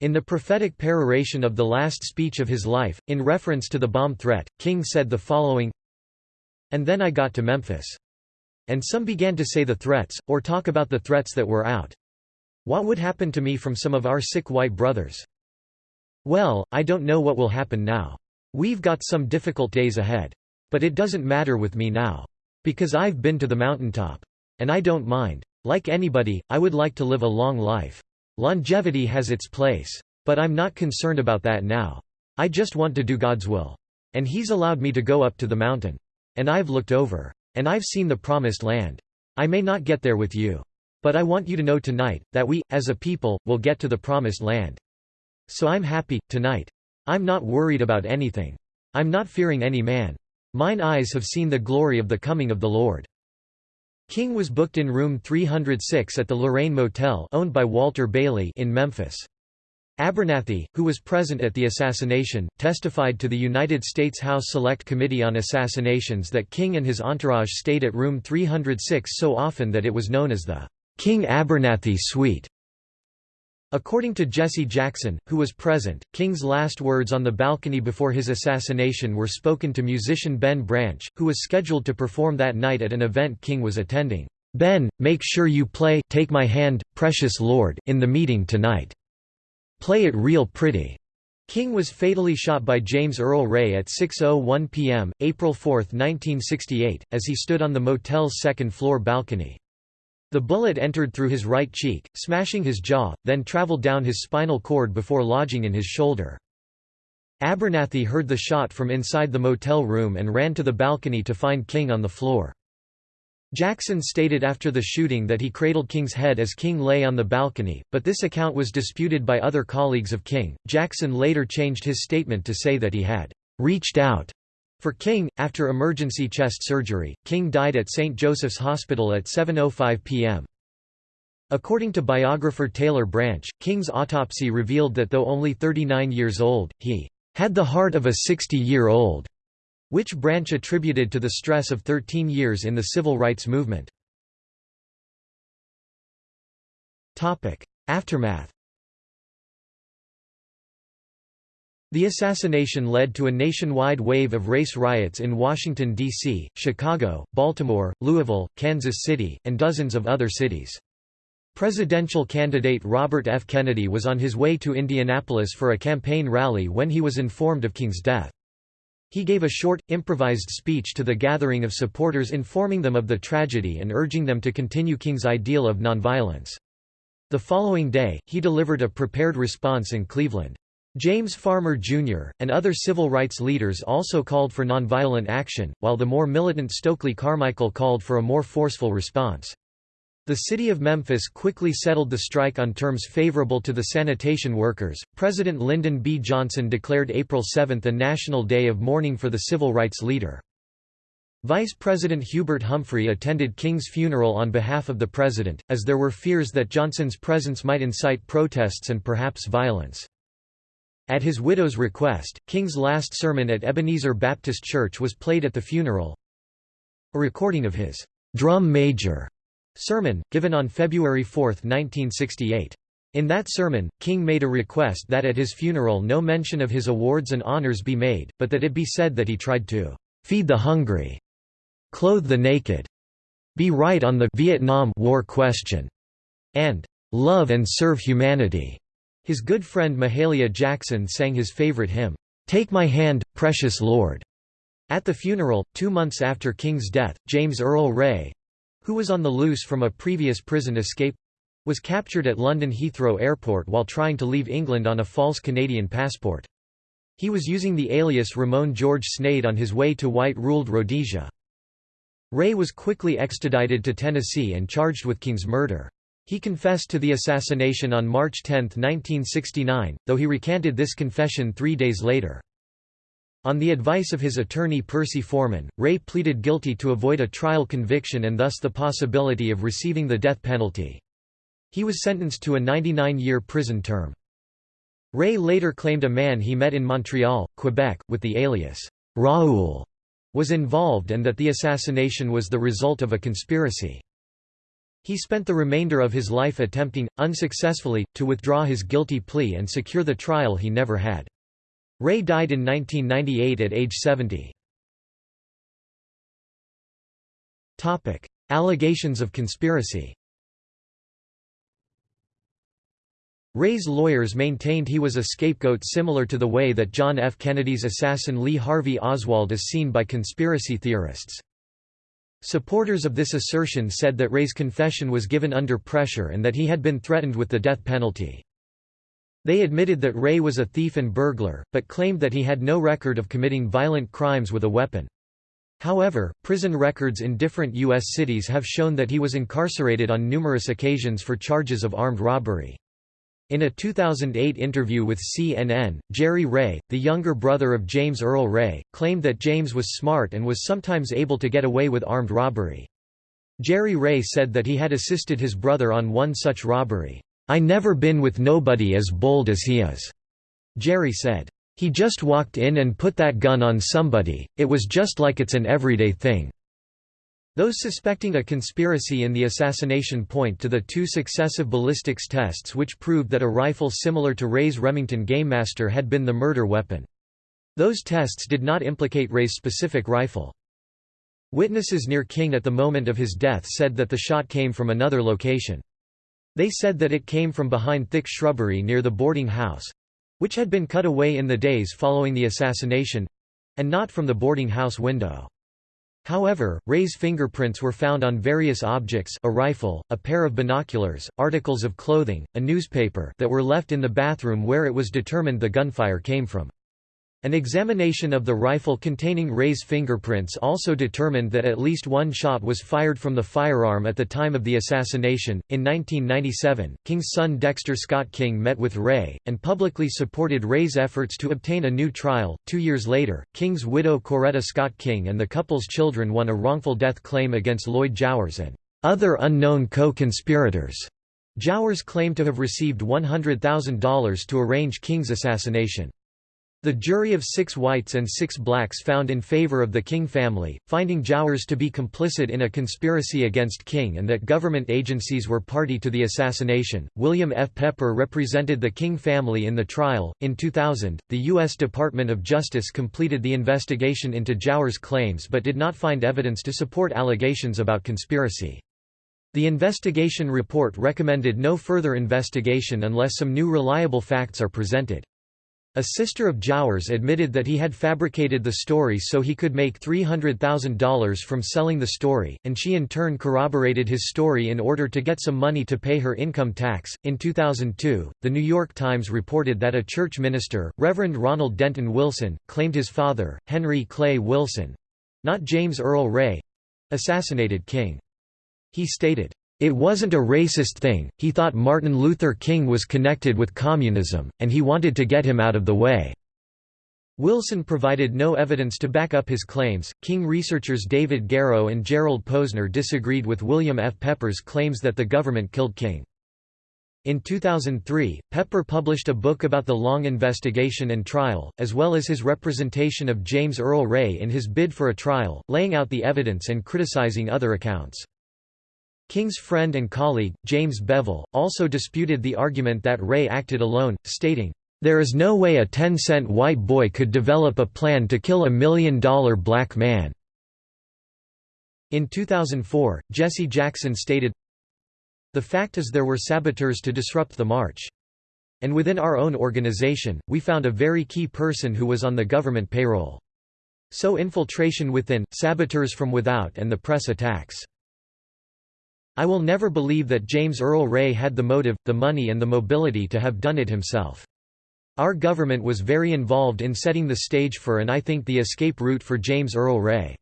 In the prophetic peroration of the last speech of his life, in reference to the bomb threat, King said the following And then I got to Memphis. And some began to say the threats, or talk about the threats that were out. What would happen to me from some of our sick white brothers? Well, I don't know what will happen now. We've got some difficult days ahead. But it doesn't matter with me now. Because I've been to the mountaintop. And I don't mind. Like anybody, I would like to live a long life. Longevity has its place. But I'm not concerned about that now. I just want to do God's will. And He's allowed me to go up to the mountain. And I've looked over. And I've seen the promised land. I may not get there with you. But I want you to know tonight, that we, as a people, will get to the promised land. So I'm happy, tonight. I'm not worried about anything. I'm not fearing any man. Mine eyes have seen the glory of the coming of the Lord. King was booked in room 306 at the Lorraine Motel owned by Walter Bailey in Memphis. Abernathy, who was present at the assassination, testified to the United States House Select Committee on Assassinations that King and his entourage stayed at room 306 so often that it was known as the King Abernathy Suite. According to Jesse Jackson, who was present, King's last words on the balcony before his assassination were spoken to musician Ben Branch, who was scheduled to perform that night at an event King was attending. Ben, make sure you play Take My Hand, Precious Lord in the meeting tonight. Play it real pretty. King was fatally shot by James Earl Ray at 6.01 p.m., April 4, 1968, as he stood on the motel's second-floor balcony. The bullet entered through his right cheek, smashing his jaw, then traveled down his spinal cord before lodging in his shoulder. Abernathy heard the shot from inside the motel room and ran to the balcony to find King on the floor. Jackson stated after the shooting that he cradled King's head as King lay on the balcony, but this account was disputed by other colleagues of King. Jackson later changed his statement to say that he had reached out for King, after emergency chest surgery, King died at St. Joseph's Hospital at 7.05 p.m. According to biographer Taylor Branch, King's autopsy revealed that though only 39 years old, he had the heart of a 60-year-old, which Branch attributed to the stress of 13 years in the civil rights movement. Aftermath The assassination led to a nationwide wave of race riots in Washington, D.C., Chicago, Baltimore, Louisville, Kansas City, and dozens of other cities. Presidential candidate Robert F. Kennedy was on his way to Indianapolis for a campaign rally when he was informed of King's death. He gave a short, improvised speech to the gathering of supporters informing them of the tragedy and urging them to continue King's ideal of nonviolence. The following day, he delivered a prepared response in Cleveland. James Farmer, Jr., and other civil rights leaders also called for nonviolent action, while the more militant Stokely Carmichael called for a more forceful response. The city of Memphis quickly settled the strike on terms favorable to the sanitation workers. President Lyndon B. Johnson declared April 7 a national day of mourning for the civil rights leader. Vice President Hubert Humphrey attended King's funeral on behalf of the president, as there were fears that Johnson's presence might incite protests and perhaps violence. At his widow's request, King's last sermon at Ebenezer Baptist Church was played at the funeral. A recording of his drum major sermon, given on February 4, 1968. In that sermon, King made a request that at his funeral no mention of his awards and honors be made, but that it be said that he tried to feed the hungry, clothe the naked, be right on the Vietnam War question, and "'Love and serve humanity'." His good friend Mahalia Jackson sang his favorite hymn, "'Take My Hand, Precious Lord'." At the funeral, two months after King's death, James Earl Ray—who was on the loose from a previous prison escape—was captured at London Heathrow Airport while trying to leave England on a false Canadian passport. He was using the alias Ramon George Sneyd on his way to white-ruled Rhodesia. Ray was quickly extradited to Tennessee and charged with King's murder. He confessed to the assassination on March 10, 1969, though he recanted this confession three days later. On the advice of his attorney Percy Foreman, Ray pleaded guilty to avoid a trial conviction and thus the possibility of receiving the death penalty. He was sentenced to a 99-year prison term. Ray later claimed a man he met in Montreal, Quebec, with the alias, Raoul, was involved and that the assassination was the result of a conspiracy. He spent the remainder of his life attempting, unsuccessfully, to withdraw his guilty plea and secure the trial he never had. Ray died in 1998 at age 70. Topic: Allegations of conspiracy Ray's lawyers maintained he was a scapegoat similar to the way that John F. Kennedy's assassin Lee Harvey Oswald is seen by conspiracy theorists. Supporters of this assertion said that Ray's confession was given under pressure and that he had been threatened with the death penalty. They admitted that Ray was a thief and burglar, but claimed that he had no record of committing violent crimes with a weapon. However, prison records in different U.S. cities have shown that he was incarcerated on numerous occasions for charges of armed robbery. In a 2008 interview with CNN, Jerry Ray, the younger brother of James Earl Ray, claimed that James was smart and was sometimes able to get away with armed robbery. Jerry Ray said that he had assisted his brother on one such robbery. I never been with nobody as bold as he is, Jerry said. He just walked in and put that gun on somebody, it was just like it's an everyday thing. Those suspecting a conspiracy in the assassination point to the two successive ballistics tests which proved that a rifle similar to Ray's Remington Gamemaster had been the murder weapon. Those tests did not implicate Ray's specific rifle. Witnesses near King at the moment of his death said that the shot came from another location. They said that it came from behind thick shrubbery near the boarding house—which had been cut away in the days following the assassination—and not from the boarding house window. However, Ray's fingerprints were found on various objects a rifle, a pair of binoculars, articles of clothing, a newspaper that were left in the bathroom where it was determined the gunfire came from. An examination of the rifle containing Ray's fingerprints also determined that at least one shot was fired from the firearm at the time of the assassination. In 1997, King's son Dexter Scott King met with Ray, and publicly supported Ray's efforts to obtain a new trial. Two years later, King's widow Coretta Scott King and the couple's children won a wrongful death claim against Lloyd Jowers and other unknown co conspirators. Jowers claimed to have received $100,000 to arrange King's assassination. The jury of six whites and six blacks found in favor of the King family, finding Jowers to be complicit in a conspiracy against King and that government agencies were party to the assassination. William F. Pepper represented the King family in the trial. In 2000, the U.S. Department of Justice completed the investigation into Jowers' claims but did not find evidence to support allegations about conspiracy. The investigation report recommended no further investigation unless some new reliable facts are presented. A sister of Jowers admitted that he had fabricated the story so he could make $300,000 from selling the story, and she in turn corroborated his story in order to get some money to pay her income tax. In 2002, The New York Times reported that a church minister, Reverend Ronald Denton Wilson, claimed his father, Henry Clay Wilson not James Earl Ray assassinated King. He stated, it wasn't a racist thing, he thought Martin Luther King was connected with communism, and he wanted to get him out of the way. Wilson provided no evidence to back up his claims. King researchers David Garrow and Gerald Posner disagreed with William F. Pepper's claims that the government killed King. In 2003, Pepper published a book about the long investigation and trial, as well as his representation of James Earl Ray in his bid for a trial, laying out the evidence and criticizing other accounts. King's friend and colleague, James Bevel, also disputed the argument that Ray acted alone, stating, "...there is no way a 10-cent white boy could develop a plan to kill a million-dollar black man." In 2004, Jesse Jackson stated, The fact is there were saboteurs to disrupt the march. And within our own organization, we found a very key person who was on the government payroll. So infiltration within, saboteurs from without and the press attacks. I will never believe that James Earl Ray had the motive, the money and the mobility to have done it himself. Our government was very involved in setting the stage for and I think the escape route for James Earl Ray.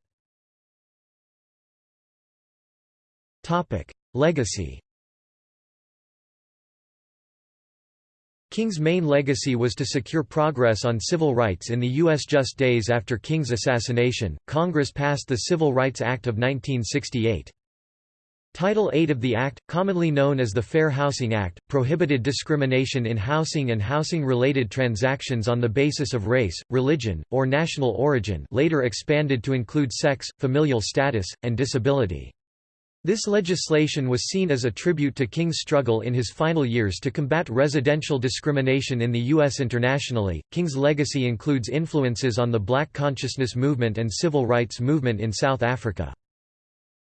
Legacy King's main legacy was to secure progress on civil rights in the U.S. Just days after King's assassination, Congress passed the Civil Rights Act of 1968. Title 8 of the Act, commonly known as the Fair Housing Act, prohibited discrimination in housing and housing-related transactions on the basis of race, religion, or national origin later expanded to include sex, familial status, and disability. This legislation was seen as a tribute to King's struggle in his final years to combat residential discrimination in the U.S. internationally. King's legacy includes influences on the black consciousness movement and civil rights movement in South Africa.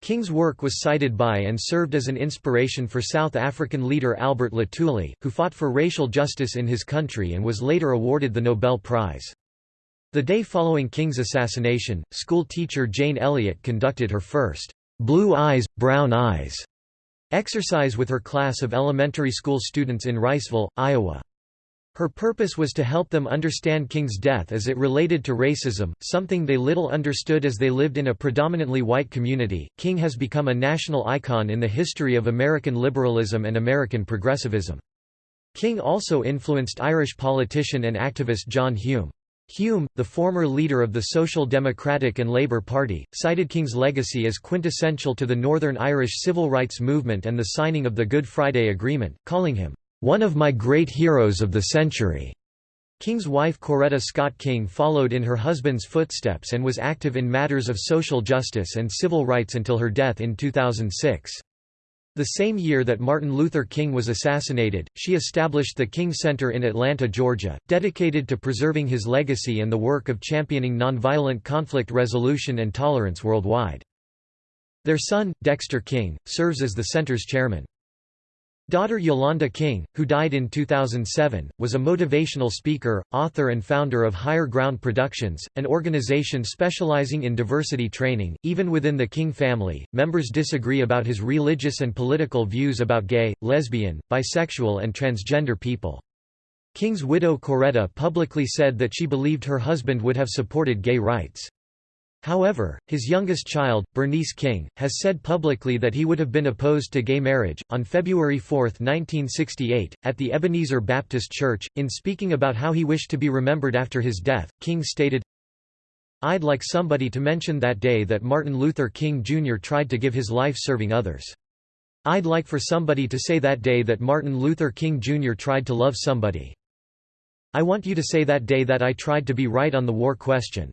King's work was cited by and served as an inspiration for South African leader Albert Luthuli, who fought for racial justice in his country and was later awarded the Nobel Prize. The day following King's assassination, school teacher Jane Elliott conducted her first Blue Eyes, Brown Eyes exercise with her class of elementary school students in Riceville, Iowa. Her purpose was to help them understand King's death as it related to racism, something they little understood as they lived in a predominantly white community. King has become a national icon in the history of American liberalism and American progressivism. King also influenced Irish politician and activist John Hume. Hume, the former leader of the Social Democratic and Labour Party, cited King's legacy as quintessential to the Northern Irish civil rights movement and the signing of the Good Friday Agreement, calling him, "...one of my great heroes of the century." King's wife Coretta Scott King followed in her husband's footsteps and was active in matters of social justice and civil rights until her death in 2006. The same year that Martin Luther King was assassinated, she established the King Center in Atlanta, Georgia, dedicated to preserving his legacy and the work of championing nonviolent conflict resolution and tolerance worldwide. Their son, Dexter King, serves as the center's chairman. Daughter Yolanda King, who died in 2007, was a motivational speaker, author and founder of Higher Ground Productions, an organization specializing in diversity training. Even within the King family, members disagree about his religious and political views about gay, lesbian, bisexual and transgender people. King's widow Coretta publicly said that she believed her husband would have supported gay rights. However, his youngest child, Bernice King, has said publicly that he would have been opposed to gay marriage. On February 4, 1968, at the Ebenezer Baptist Church, in speaking about how he wished to be remembered after his death, King stated, I'd like somebody to mention that day that Martin Luther King Jr. tried to give his life serving others. I'd like for somebody to say that day that Martin Luther King Jr. tried to love somebody. I want you to say that day that I tried to be right on the war question.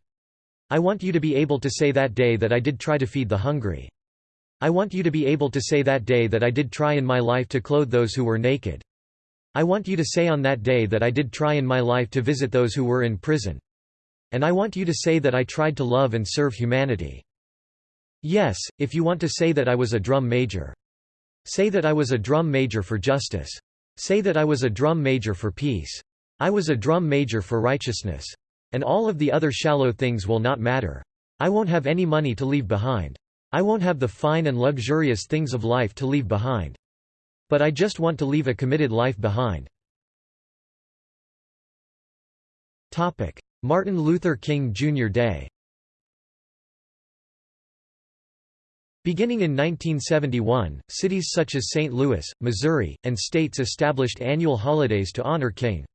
I want you to be able to say that day that I did try to feed the hungry. I want you to be able to say that day that I did try in my life to clothe those who were naked. I want you to say on that day that I did try in my life to visit those who were in prison. And I want you to say that I tried to love and serve humanity. Yes, if you want to say that I was a drum major. Say that I was a drum major for justice. Say that I was a drum major for peace. I was a drum major for righteousness. And all of the other shallow things will not matter. I won't have any money to leave behind. I won't have the fine and luxurious things of life to leave behind. But I just want to leave a committed life behind. Topic: Martin Luther King Jr. Day Beginning in 1971, cities such as St. Louis, Missouri, and states established annual holidays to honor King.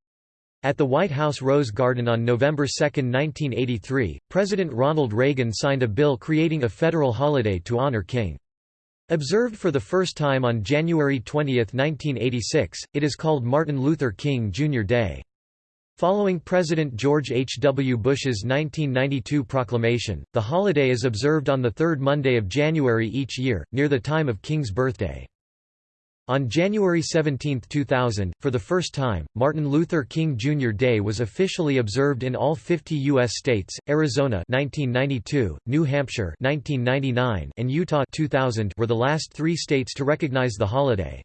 At the White House Rose Garden on November 2, 1983, President Ronald Reagan signed a bill creating a federal holiday to honor King. Observed for the first time on January 20, 1986, it is called Martin Luther King Jr. Day. Following President George H. W. Bush's 1992 proclamation, the holiday is observed on the third Monday of January each year, near the time of King's birthday. On January 17, 2000, for the first time, Martin Luther King Jr. Day was officially observed in all 50 U.S. states, Arizona 1992, New Hampshire 1999, and Utah 2000 were the last three states to recognize the holiday.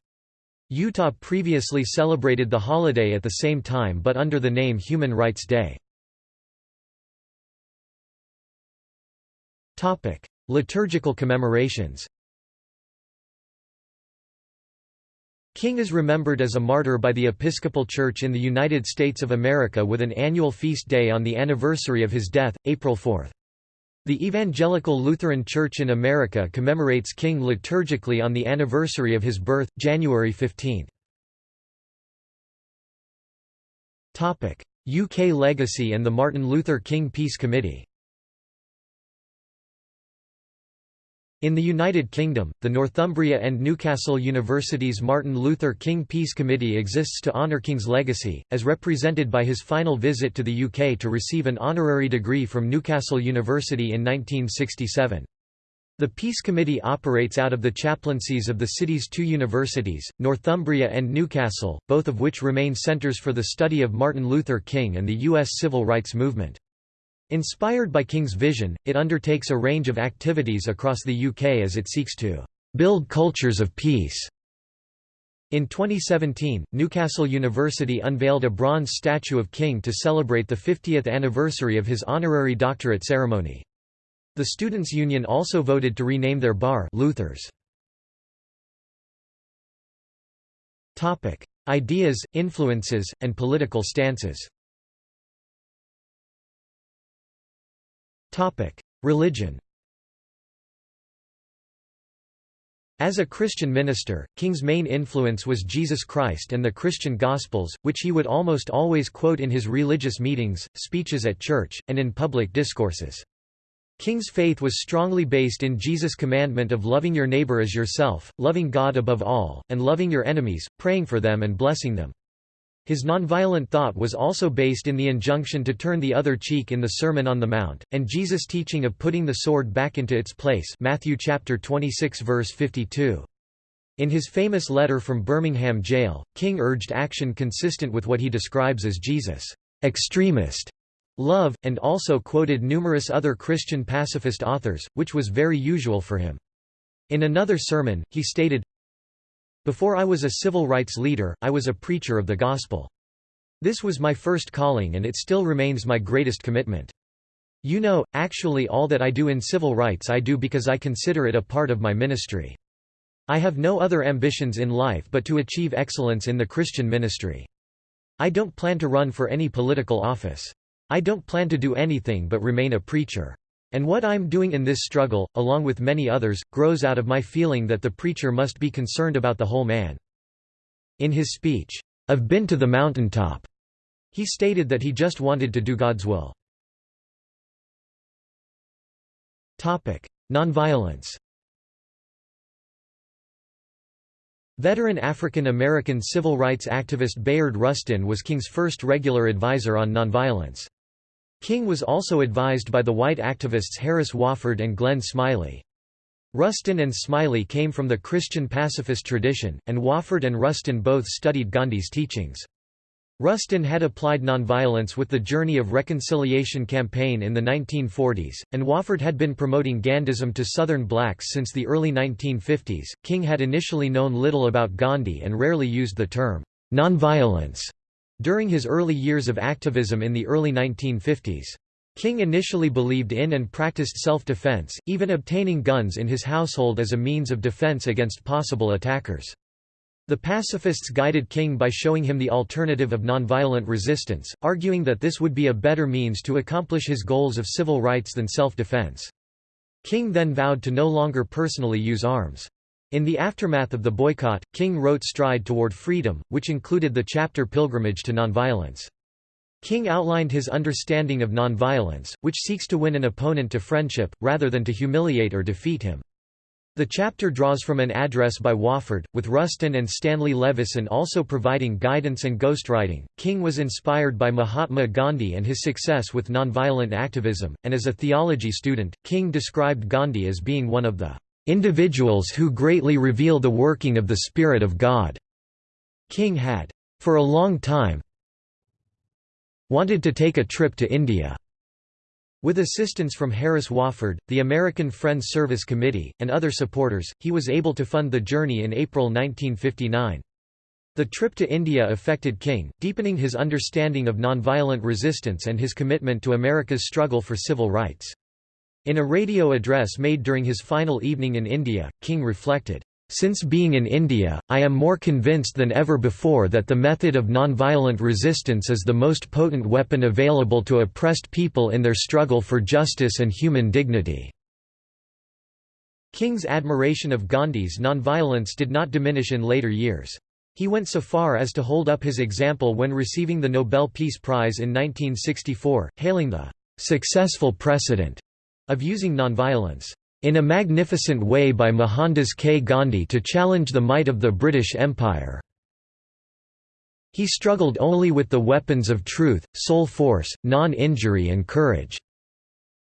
Utah previously celebrated the holiday at the same time but under the name Human Rights Day. Liturgical commemorations King is remembered as a martyr by the Episcopal Church in the United States of America with an annual feast day on the anniversary of his death, April 4. The Evangelical Lutheran Church in America commemorates King liturgically on the anniversary of his birth, January 15. UK legacy and the Martin Luther King Peace Committee In the United Kingdom, the Northumbria and Newcastle Universities Martin Luther King Peace Committee exists to honour King's legacy, as represented by his final visit to the UK to receive an honorary degree from Newcastle University in 1967. The Peace Committee operates out of the chaplaincies of the city's two universities, Northumbria and Newcastle, both of which remain centres for the study of Martin Luther King and the U.S. civil rights movement. Inspired by King's vision, it undertakes a range of activities across the UK as it seeks to build cultures of peace. In 2017, Newcastle University unveiled a bronze statue of King to celebrate the 50th anniversary of his honorary doctorate ceremony. The Students' Union also voted to rename their bar Luther's. Ideas, influences, and political stances Religion As a Christian minister, King's main influence was Jesus Christ and the Christian Gospels, which he would almost always quote in his religious meetings, speeches at church, and in public discourses. King's faith was strongly based in Jesus' commandment of loving your neighbor as yourself, loving God above all, and loving your enemies, praying for them and blessing them. His nonviolent thought was also based in the injunction to turn the other cheek in the Sermon on the Mount, and Jesus' teaching of putting the sword back into its place Matthew chapter 26 verse 52. In his famous letter from Birmingham jail, King urged action consistent with what he describes as Jesus' extremist love, and also quoted numerous other Christian pacifist authors, which was very usual for him. In another sermon, he stated, before I was a civil rights leader, I was a preacher of the gospel. This was my first calling and it still remains my greatest commitment. You know, actually all that I do in civil rights I do because I consider it a part of my ministry. I have no other ambitions in life but to achieve excellence in the Christian ministry. I don't plan to run for any political office. I don't plan to do anything but remain a preacher. And what I'm doing in this struggle, along with many others, grows out of my feeling that the preacher must be concerned about the whole man. In his speech, I've been to the mountaintop, he stated that he just wanted to do God's will. Nonviolence Veteran African American civil rights activist Bayard Rustin was King's first regular advisor on nonviolence. King was also advised by the white activists Harris Wofford and Glenn Smiley. Rustin and Smiley came from the Christian pacifist tradition, and Wofford and Rustin both studied Gandhi's teachings. Rustin had applied nonviolence with the Journey of Reconciliation campaign in the 1940s, and Wofford had been promoting Gandhism to Southern blacks since the early 1950s. King had initially known little about Gandhi and rarely used the term nonviolence during his early years of activism in the early 1950s. King initially believed in and practiced self-defense, even obtaining guns in his household as a means of defense against possible attackers. The pacifists guided King by showing him the alternative of nonviolent resistance, arguing that this would be a better means to accomplish his goals of civil rights than self-defense. King then vowed to no longer personally use arms. In the aftermath of the boycott, King wrote Stride Toward Freedom, which included the chapter Pilgrimage to Nonviolence. King outlined his understanding of nonviolence, which seeks to win an opponent to friendship, rather than to humiliate or defeat him. The chapter draws from an address by Wofford, with Rustin and Stanley Levison also providing guidance and ghostwriting. King was inspired by Mahatma Gandhi and his success with nonviolent activism, and as a theology student, King described Gandhi as being one of the individuals who greatly reveal the working of the Spirit of God." King had, for a long time, wanted to take a trip to India. With assistance from Harris Wofford, the American Friends Service Committee, and other supporters, he was able to fund the journey in April 1959. The trip to India affected King, deepening his understanding of nonviolent resistance and his commitment to America's struggle for civil rights. In a radio address made during his final evening in India, King reflected, since being in India, I am more convinced than ever before that the method of nonviolent resistance is the most potent weapon available to oppressed people in their struggle for justice and human dignity." King's admiration of Gandhi's nonviolence did not diminish in later years. He went so far as to hold up his example when receiving the Nobel Peace Prize in 1964, hailing the "...successful precedent," of using nonviolence in a magnificent way by Mohandas K. Gandhi to challenge the might of the British Empire. He struggled only with the weapons of truth, soul force, non-injury and courage.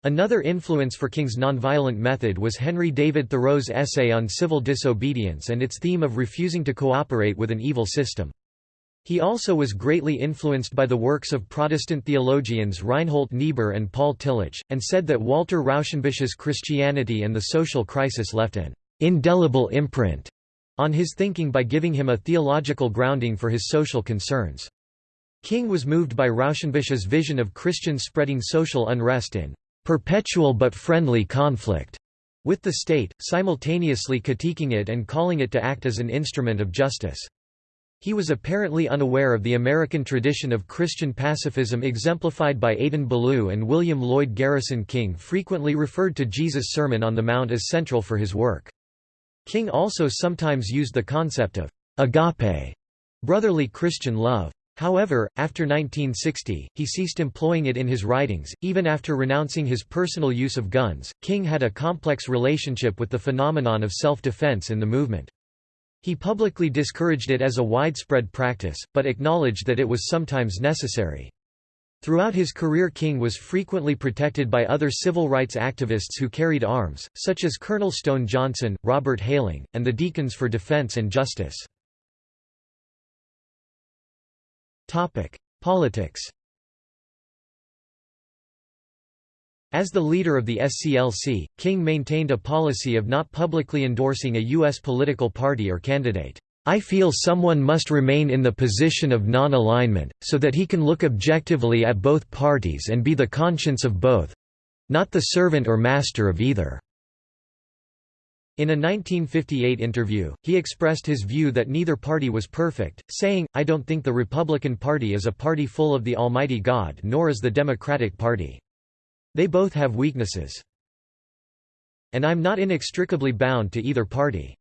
Another influence for King's nonviolent method was Henry David Thoreau's essay on civil disobedience and its theme of refusing to cooperate with an evil system. He also was greatly influenced by the works of Protestant theologians Reinhold Niebuhr and Paul Tillich, and said that Walter Rauschenbusch's Christianity and the Social Crisis left an indelible imprint on his thinking by giving him a theological grounding for his social concerns. King was moved by Rauschenbusch's vision of Christians spreading social unrest in perpetual but friendly conflict with the state, simultaneously critiquing it and calling it to act as an instrument of justice. He was apparently unaware of the American tradition of Christian pacifism exemplified by Adin Ballou and William Lloyd Garrison King frequently referred to Jesus' Sermon on the Mount as central for his work. King also sometimes used the concept of agape, brotherly Christian love. However, after 1960, he ceased employing it in his writings. Even after renouncing his personal use of guns, King had a complex relationship with the phenomenon of self defense in the movement. He publicly discouraged it as a widespread practice, but acknowledged that it was sometimes necessary. Throughout his career King was frequently protected by other civil rights activists who carried arms, such as Colonel Stone Johnson, Robert Hayling, and the Deacons for Defense and Justice. Politics As the leader of the SCLC, King maintained a policy of not publicly endorsing a U.S. political party or candidate. I feel someone must remain in the position of non-alignment, so that he can look objectively at both parties and be the conscience of both—not the servant or master of either." In a 1958 interview, he expressed his view that neither party was perfect, saying, I don't think the Republican Party is a party full of the Almighty God nor is the Democratic Party. They both have weaknesses. And I'm not inextricably bound to either party.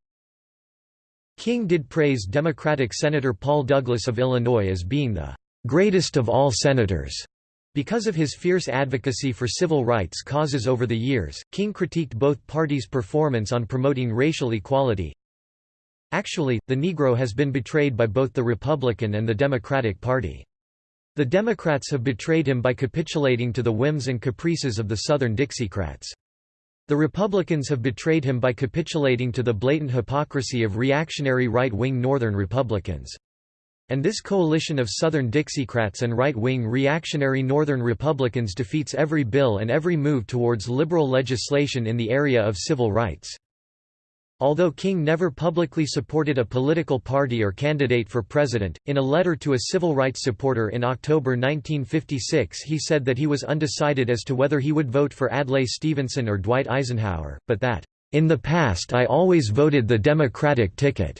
King did praise Democratic Senator Paul Douglas of Illinois as being the greatest of all senators. Because of his fierce advocacy for civil rights causes over the years, King critiqued both parties' performance on promoting racial equality. Actually, the Negro has been betrayed by both the Republican and the Democratic Party. The Democrats have betrayed him by capitulating to the whims and caprices of the Southern Dixiecrats. The Republicans have betrayed him by capitulating to the blatant hypocrisy of reactionary right-wing Northern Republicans. And this coalition of Southern Dixiecrats and right-wing reactionary Northern Republicans defeats every bill and every move towards liberal legislation in the area of civil rights. Although King never publicly supported a political party or candidate for president, in a letter to a civil rights supporter in October 1956 he said that he was undecided as to whether he would vote for Adlai Stevenson or Dwight Eisenhower, but that, "...in the past I always voted the Democratic ticket."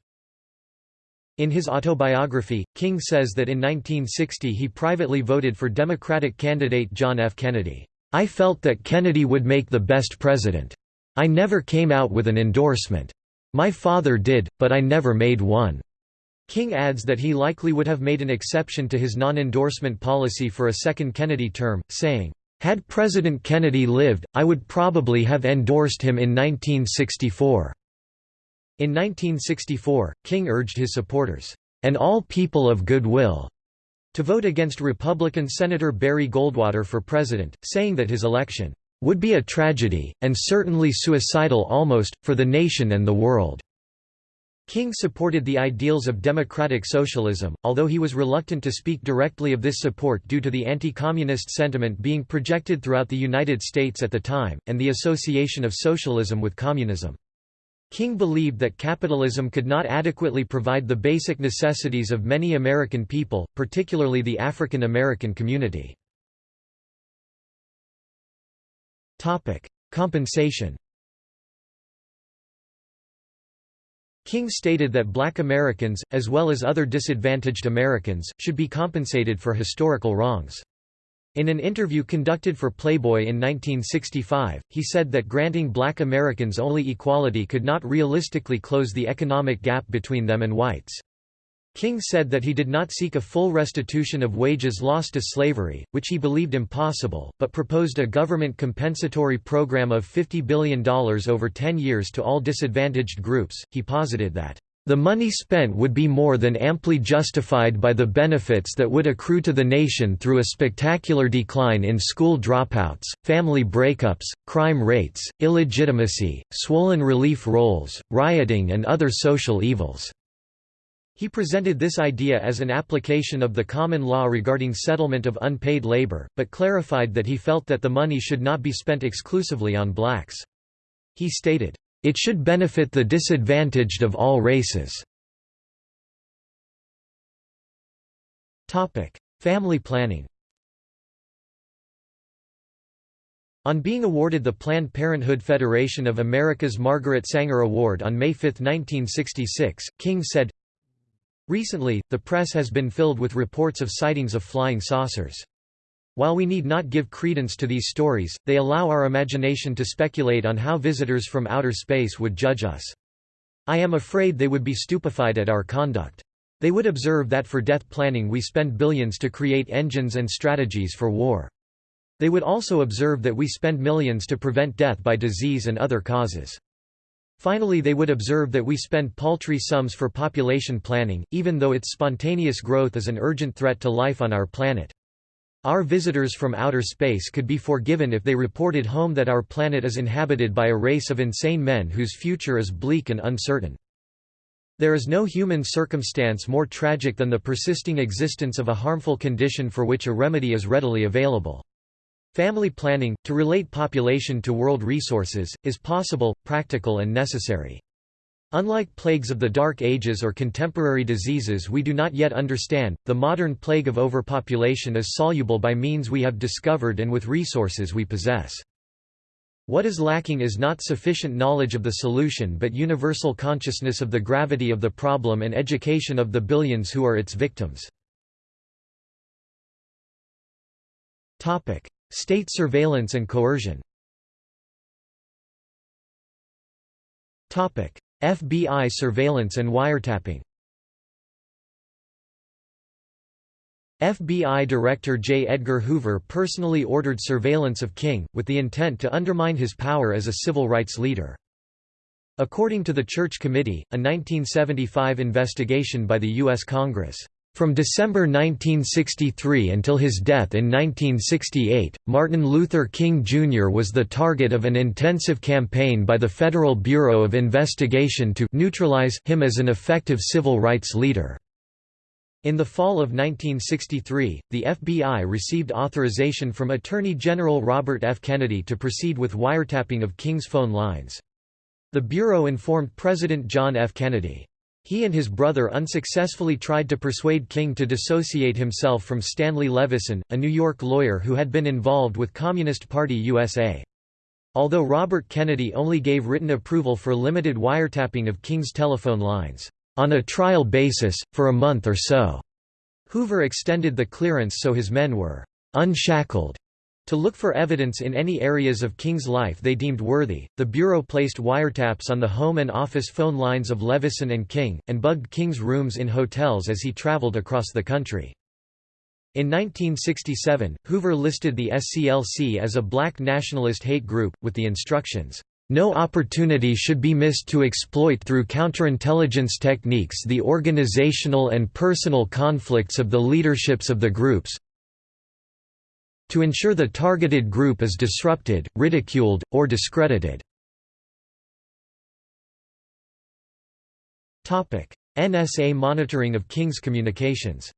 In his autobiography, King says that in 1960 he privately voted for Democratic candidate John F. Kennedy. I felt that Kennedy would make the best president. I never came out with an endorsement. My father did, but I never made one." King adds that he likely would have made an exception to his non-endorsement policy for a second Kennedy term, saying, "...had President Kennedy lived, I would probably have endorsed him in 1964." In 1964, King urged his supporters, "...and all people of goodwill," to vote against Republican Senator Barry Goldwater for president, saying that his election would be a tragedy, and certainly suicidal almost, for the nation and the world." King supported the ideals of democratic socialism, although he was reluctant to speak directly of this support due to the anti-communist sentiment being projected throughout the United States at the time, and the association of socialism with communism. King believed that capitalism could not adequately provide the basic necessities of many American people, particularly the African American community. Compensation King stated that black Americans, as well as other disadvantaged Americans, should be compensated for historical wrongs. In an interview conducted for Playboy in 1965, he said that granting black Americans only equality could not realistically close the economic gap between them and whites. King said that he did not seek a full restitution of wages lost to slavery, which he believed impossible, but proposed a government compensatory program of $50 billion over 10 years to all disadvantaged groups. He posited that the money spent would be more than amply justified by the benefits that would accrue to the nation through a spectacular decline in school dropouts, family breakups, crime rates, illegitimacy, swollen relief rolls, rioting and other social evils. He presented this idea as an application of the common law regarding settlement of unpaid labor, but clarified that he felt that the money should not be spent exclusively on blacks. He stated, "...it should benefit the disadvantaged of all races." Family planning On being awarded the Planned Parenthood Federation of America's Margaret Sanger Award on May 5, 1966, King said, Recently, the press has been filled with reports of sightings of flying saucers. While we need not give credence to these stories, they allow our imagination to speculate on how visitors from outer space would judge us. I am afraid they would be stupefied at our conduct. They would observe that for death planning we spend billions to create engines and strategies for war. They would also observe that we spend millions to prevent death by disease and other causes. Finally they would observe that we spend paltry sums for population planning, even though its spontaneous growth is an urgent threat to life on our planet. Our visitors from outer space could be forgiven if they reported home that our planet is inhabited by a race of insane men whose future is bleak and uncertain. There is no human circumstance more tragic than the persisting existence of a harmful condition for which a remedy is readily available. Family planning, to relate population to world resources, is possible, practical and necessary. Unlike plagues of the Dark Ages or contemporary diseases we do not yet understand, the modern plague of overpopulation is soluble by means we have discovered and with resources we possess. What is lacking is not sufficient knowledge of the solution but universal consciousness of the gravity of the problem and education of the billions who are its victims. State surveillance and coercion FBI surveillance and wiretapping FBI Director J. Edgar Hoover personally ordered surveillance of King, with the intent to undermine his power as a civil rights leader. According to the Church Committee, a 1975 investigation by the U.S. Congress from December 1963 until his death in 1968, Martin Luther King Jr. was the target of an intensive campaign by the Federal Bureau of Investigation to neutralize him as an effective civil rights leader. In the fall of 1963, the FBI received authorization from Attorney General Robert F. Kennedy to proceed with wiretapping of King's phone lines. The Bureau informed President John F. Kennedy, he and his brother unsuccessfully tried to persuade King to dissociate himself from Stanley Levison, a New York lawyer who had been involved with Communist Party USA. Although Robert Kennedy only gave written approval for limited wiretapping of King's telephone lines, on a trial basis, for a month or so, Hoover extended the clearance so his men were unshackled to look for evidence in any areas of King's life they deemed worthy, the Bureau placed wiretaps on the home and office phone lines of Levison and King, and bugged King's rooms in hotels as he traveled across the country. In 1967, Hoover listed the SCLC as a black nationalist hate group, with the instructions, "...no opportunity should be missed to exploit through counterintelligence techniques the organizational and personal conflicts of the leaderships of the groups, to ensure the targeted group is disrupted, ridiculed, or discredited. NSA monitoring of King's communications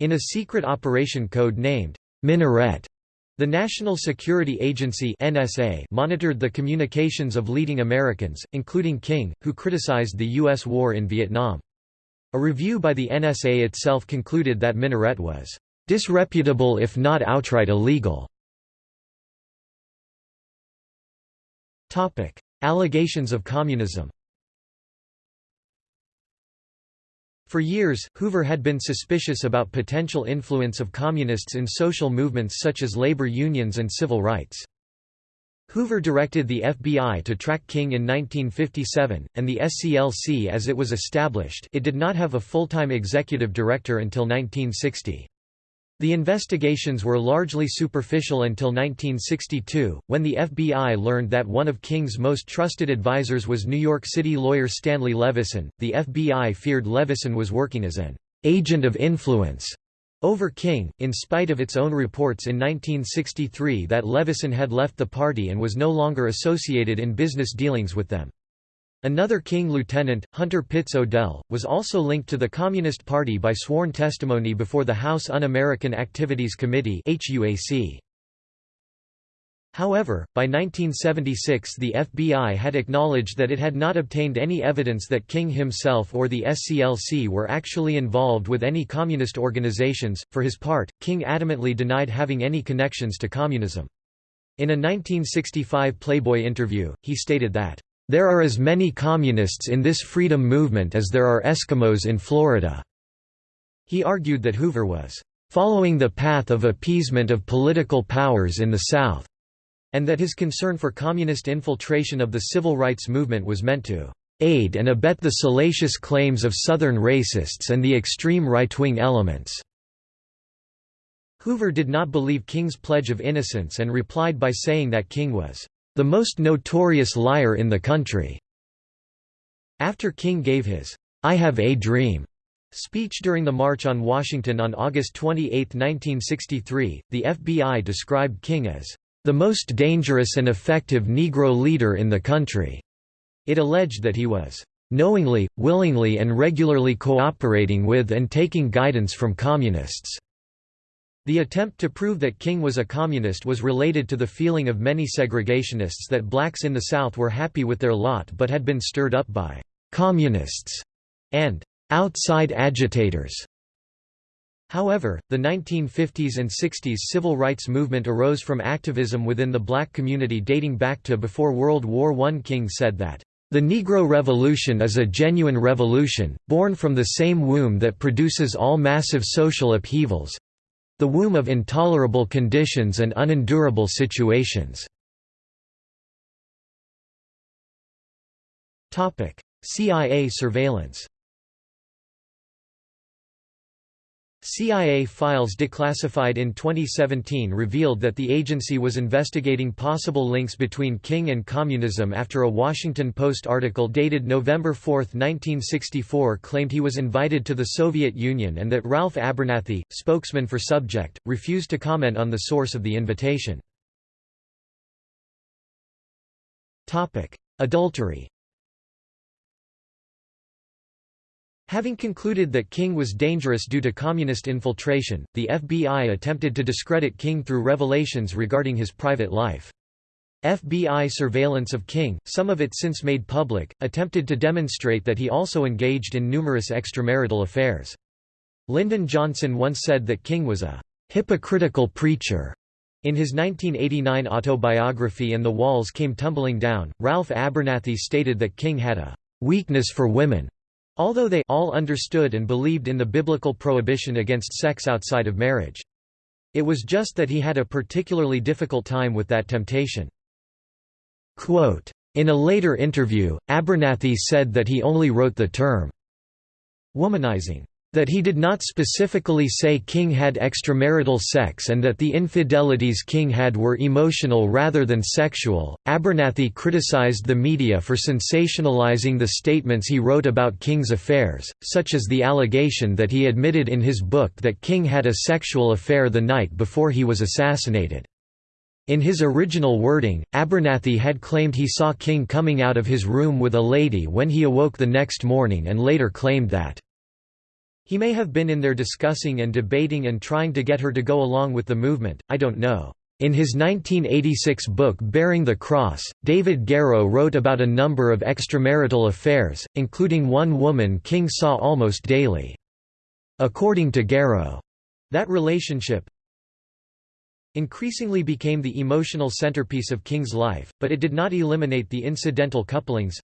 In a secret operation code named Minaret, the National Security Agency NSA monitored the communications of leading Americans, including King, who criticized the U.S. war in Vietnam. A review by the NSA itself concluded that Minaret was disreputable if not outright illegal. Topic: Allegations of communism For years, Hoover had been suspicious about potential influence of communists in social movements such as labor unions and civil rights. Hoover directed the FBI to track King in 1957, and the SCLC as it was established it did not have a full-time executive director until 1960. The investigations were largely superficial until 1962, when the FBI learned that one of King's most trusted advisors was New York City lawyer Stanley Levison. The FBI feared Levison was working as an agent of influence over King, in spite of its own reports in 1963 that Levison had left the party and was no longer associated in business dealings with them. Another King lieutenant, Hunter Pitts O'Dell, was also linked to the Communist Party by sworn testimony before the House Un-American Activities Committee However, by 1976 the FBI had acknowledged that it had not obtained any evidence that King himself or the SCLC were actually involved with any communist organizations. For his part, King adamantly denied having any connections to communism. In a 1965 Playboy interview, he stated that, there are as many communists in this freedom movement as there are Eskimos in Florida." He argued that Hoover was "...following the path of appeasement of political powers in the South," and that his concern for communist infiltration of the civil rights movement was meant to "...aid and abet the salacious claims of Southern racists and the extreme right-wing elements." Hoover did not believe King's pledge of innocence and replied by saying that King was the most notorious liar in the country." After King gave his, "'I Have a Dream' speech during the March on Washington on August 28, 1963, the FBI described King as, "'the most dangerous and effective Negro leader in the country'". It alleged that he was, "'knowingly, willingly and regularly cooperating with and taking guidance from communists' The attempt to prove that King was a communist was related to the feeling of many segregationists that blacks in the South were happy with their lot but had been stirred up by «communists» and «outside agitators». However, the 1950s and 60s civil rights movement arose from activism within the black community dating back to before World War I. King said that, "...the Negro Revolution is a genuine revolution, born from the same womb that produces all massive social upheavals, the womb of intolerable conditions and unendurable situations. CIA surveillance CIA files declassified in 2017 revealed that the agency was investigating possible links between King and communism after a Washington Post article dated November 4, 1964 claimed he was invited to the Soviet Union and that Ralph Abernathy, spokesman for Subject, refused to comment on the source of the invitation. Adultery Having concluded that King was dangerous due to communist infiltration, the FBI attempted to discredit King through revelations regarding his private life. FBI surveillance of King, some of it since made public, attempted to demonstrate that he also engaged in numerous extramarital affairs. Lyndon Johnson once said that King was a hypocritical preacher. In his 1989 autobiography And the Walls Came Tumbling Down, Ralph Abernathy stated that King had a weakness for women Although they all understood and believed in the biblical prohibition against sex outside of marriage. It was just that he had a particularly difficult time with that temptation. Quote, in a later interview, Abernathy said that he only wrote the term womanizing that he did not specifically say King had extramarital sex and that the infidelities King had were emotional rather than sexual. Abernathy criticized the media for sensationalizing the statements he wrote about King's affairs, such as the allegation that he admitted in his book that King had a sexual affair the night before he was assassinated. In his original wording, Abernathy had claimed he saw King coming out of his room with a lady when he awoke the next morning and later claimed that he may have been in there discussing and debating and trying to get her to go along with the movement, I don't know. In his 1986 book Bearing the Cross, David Garrow wrote about a number of extramarital affairs, including one woman King saw almost daily. According to Garrow, that relationship increasingly became the emotional centerpiece of King's life, but it did not eliminate the incidental couplings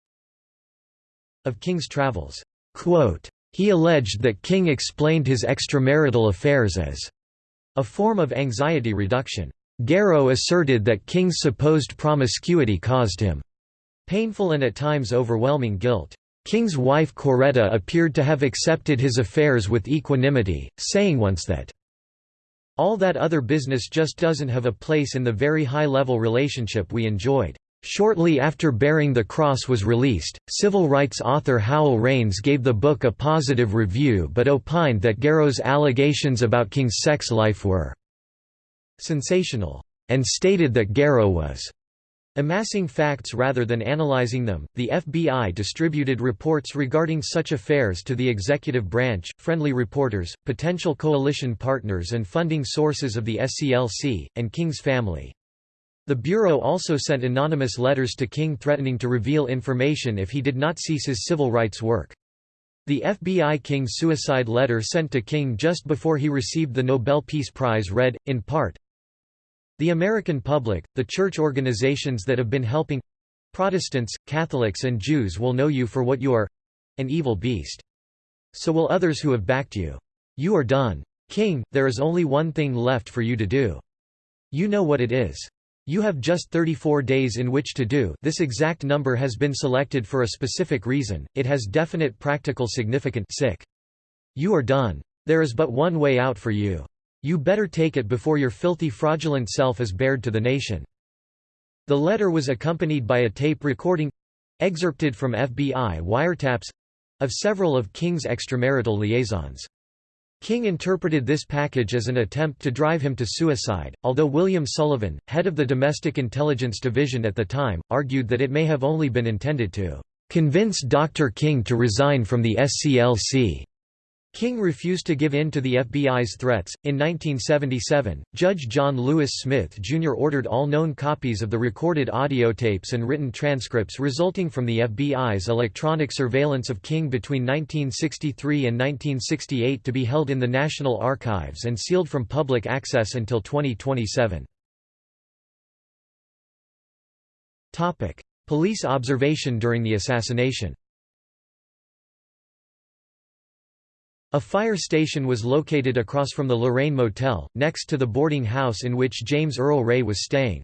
of King's travels. Quote, he alleged that King explained his extramarital affairs as a form of anxiety reduction. Garrow asserted that King's supposed promiscuity caused him painful and at times overwhelming guilt. King's wife Coretta appeared to have accepted his affairs with equanimity, saying once that, "...all that other business just doesn't have a place in the very high-level relationship we enjoyed." Shortly after Bearing the Cross was released, civil rights author Howell Raines gave the book a positive review but opined that Garrow's allegations about King's sex life were sensational, and stated that Garrow was amassing facts rather than analyzing them. The FBI distributed reports regarding such affairs to the executive branch, friendly reporters, potential coalition partners, and funding sources of the SCLC, and King's family. The Bureau also sent anonymous letters to King threatening to reveal information if he did not cease his civil rights work. The FBI King's suicide letter sent to King just before he received the Nobel Peace Prize read, in part, The American public, the church organizations that have been helping Protestants, Catholics and Jews will know you for what you are—an evil beast. So will others who have backed you. You are done. King, there is only one thing left for you to do. You know what it is. You have just 34 days in which to do this exact number has been selected for a specific reason, it has definite practical significance sick. You are done. There is but one way out for you. You better take it before your filthy fraudulent self is bared to the nation. The letter was accompanied by a tape recording—excerpted from FBI wiretaps—of several of King's extramarital liaisons. King interpreted this package as an attempt to drive him to suicide, although William Sullivan, head of the Domestic Intelligence Division at the time, argued that it may have only been intended to convince Dr. King to resign from the SCLC. King refused to give in to the FBI's threats. In 1977, Judge John Lewis Smith Jr. ordered all known copies of the recorded audio tapes and written transcripts resulting from the FBI's electronic surveillance of King between 1963 and 1968 to be held in the National Archives and sealed from public access until 2027. Topic: Police observation during the assassination A fire station was located across from the Lorraine Motel, next to the boarding house in which James Earl Ray was staying.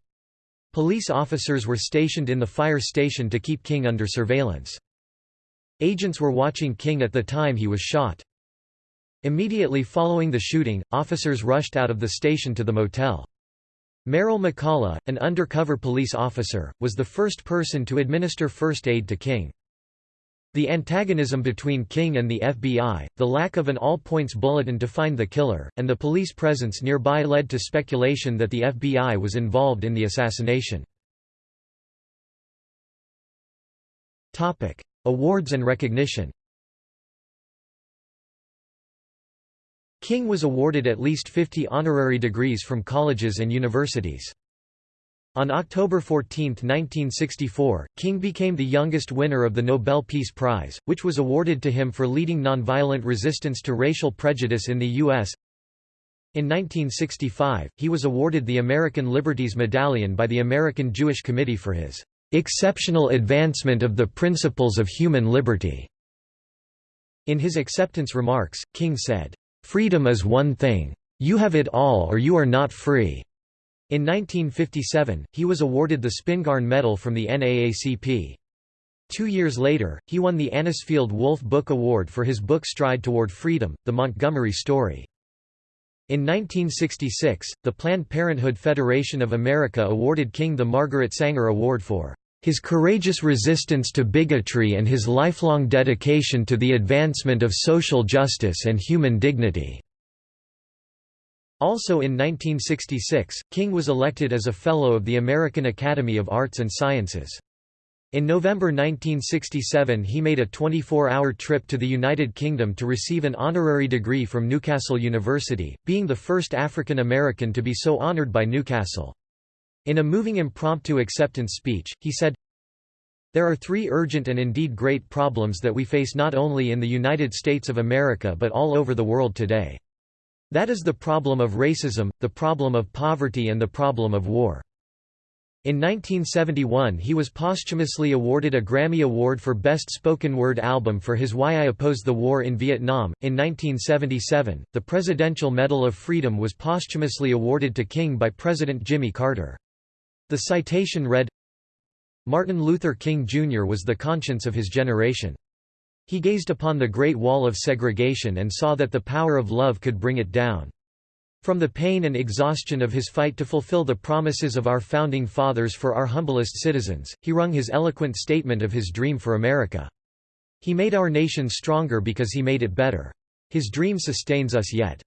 Police officers were stationed in the fire station to keep King under surveillance. Agents were watching King at the time he was shot. Immediately following the shooting, officers rushed out of the station to the motel. Marrell McCollough, an undercover police officer, was the first person to administer first aid to King. The antagonism between King and the FBI, the lack of an all-points bulletin to find the killer, and the police presence nearby led to speculation that the FBI was involved in the assassination. Awards and recognition King was awarded at least 50 honorary degrees from colleges and universities. On October 14, 1964, King became the youngest winner of the Nobel Peace Prize, which was awarded to him for leading nonviolent resistance to racial prejudice in the U.S. In 1965, he was awarded the American Liberties Medallion by the American Jewish Committee for his "...exceptional advancement of the principles of human liberty." In his acceptance remarks, King said, "...freedom is one thing. You have it all or you are not free." In 1957, he was awarded the Spingarn Medal from the NAACP. Two years later, he won the Anisfield Wolf Book Award for his book Stride Toward Freedom, The Montgomery Story. In 1966, the Planned Parenthood Federation of America awarded King the Margaret Sanger Award for his courageous resistance to bigotry and his lifelong dedication to the advancement of social justice and human dignity. Also in 1966, King was elected as a Fellow of the American Academy of Arts and Sciences. In November 1967 he made a 24-hour trip to the United Kingdom to receive an honorary degree from Newcastle University, being the first African American to be so honored by Newcastle. In a moving impromptu acceptance speech, he said, There are three urgent and indeed great problems that we face not only in the United States of America but all over the world today. That is the problem of racism, the problem of poverty and the problem of war. In 1971 he was posthumously awarded a Grammy Award for Best Spoken Word Album for his Why I Oppose the War in Vietnam. In 1977, the Presidential Medal of Freedom was posthumously awarded to King by President Jimmy Carter. The citation read, Martin Luther King Jr. was the conscience of his generation. He gazed upon the Great Wall of segregation and saw that the power of love could bring it down. From the pain and exhaustion of his fight to fulfill the promises of our Founding Fathers for our humblest citizens, he wrung his eloquent statement of his dream for America. He made our nation stronger because he made it better. His dream sustains us yet.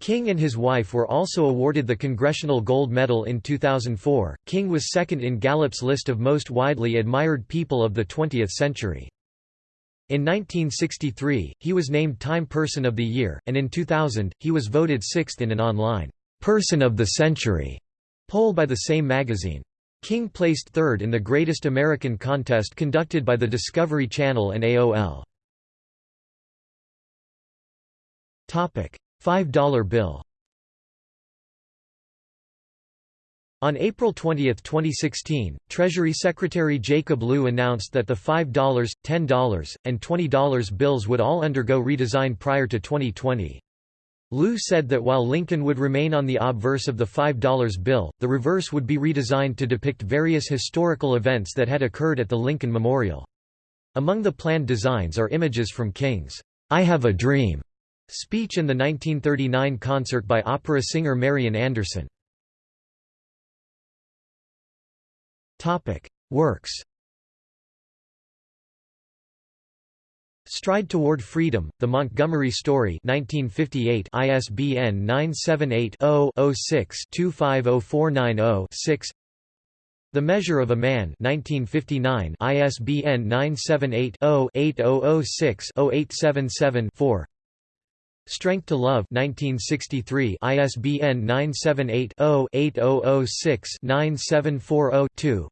King and his wife were also awarded the Congressional Gold Medal in 2004. King was second in Gallup's list of most widely admired people of the 20th century. In 1963, he was named Time Person of the Year, and in 2000, he was voted sixth in an online Person of the Century poll by the same magazine. King placed third in the Greatest American contest conducted by the Discovery Channel and AOL. $5 bill On April 20, 2016, Treasury Secretary Jacob Lew announced that the $5, $10, and $20 bills would all undergo redesign prior to 2020. Lew said that while Lincoln would remain on the obverse of the $5 bill, the reverse would be redesigned to depict various historical events that had occurred at the Lincoln Memorial. Among the planned designs are images from King's I Have a Dream speech and the 1939 concert by opera singer Marian Anderson. Topic: Works. Stride Toward Freedom: The Montgomery Story, 1958, ISBN 978-0-06-250490-6. The Measure of a Man, 1959, ISBN 978-0-8006-0877-4. Strength to Love 1963 ISBN 978-0-8006-9740-2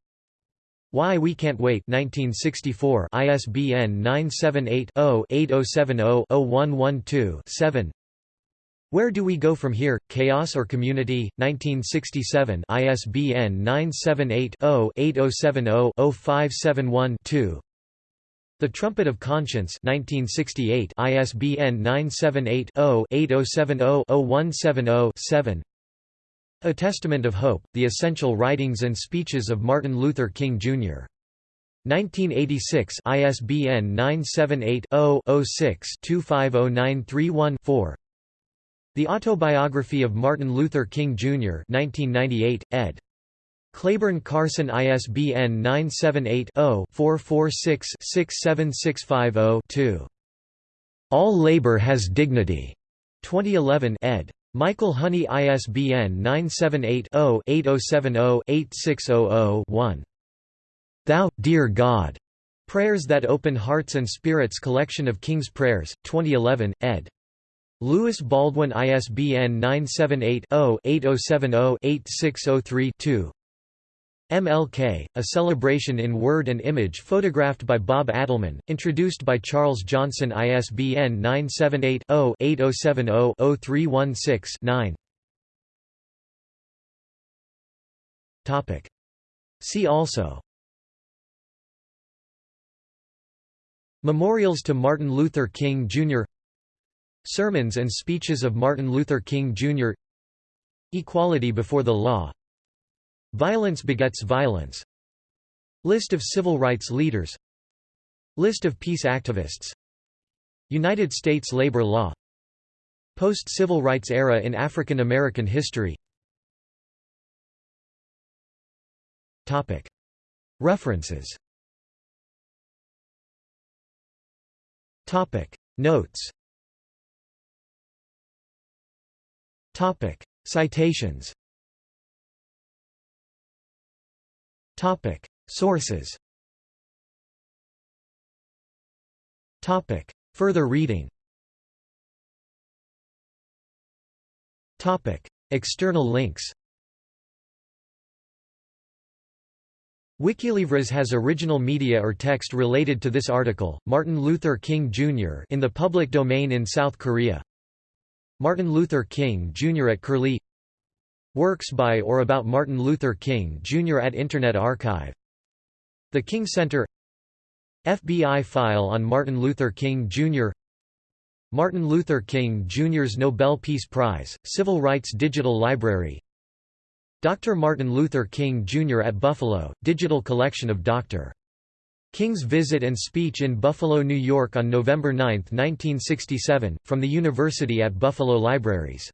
Why We Can't Wait 1964 ISBN 978-0-8070-0112-7 Where Do We Go From Here? Chaos or Community? 1967 ISBN 978 0 8070 0571 the Trumpet of Conscience 1968 ISBN 978-0-8070-0170-7 A Testament of Hope, The Essential Writings and Speeches of Martin Luther King, Jr. 1986 ISBN 978-0-06-250931-4 The Autobiography of Martin Luther King, Jr. 1998, ed. Clayborne Carson ISBN 978-0-446-67650-2. All Labor Has Dignity. 2011 ed. Michael Honey ISBN 978-0-8070-8600-1. Thou, Dear God. Prayers That Open Hearts and Spirits Collection of King's Prayers, 2011, ed. Lewis Baldwin ISBN 978 0 8070 8603 2. MLK, a celebration in word and image photographed by Bob Adelman, introduced by Charles Johnson ISBN 978-0-8070-0316-9 See also Memorials to Martin Luther King, Jr. Sermons and speeches of Martin Luther King, Jr. Equality before the law Violence begets violence. List of civil rights leaders. List of peace activists. United States labor law. Post-civil rights era in African American history. References. Notes. Citations Sources Further reading External links Wikilivres has original media or text related to this article. Martin Luther King Jr. in the public domain in South Korea. Martin Luther King Jr. at Curlie. Works by or about Martin Luther King Jr. at Internet Archive. The King Center. FBI file on Martin Luther King Jr. Martin Luther King Jr.'s Nobel Peace Prize, Civil Rights Digital Library Dr. Martin Luther King Jr. at Buffalo, digital collection of Dr. King's visit and speech in Buffalo, New York on November 9, 1967, from the University at Buffalo Libraries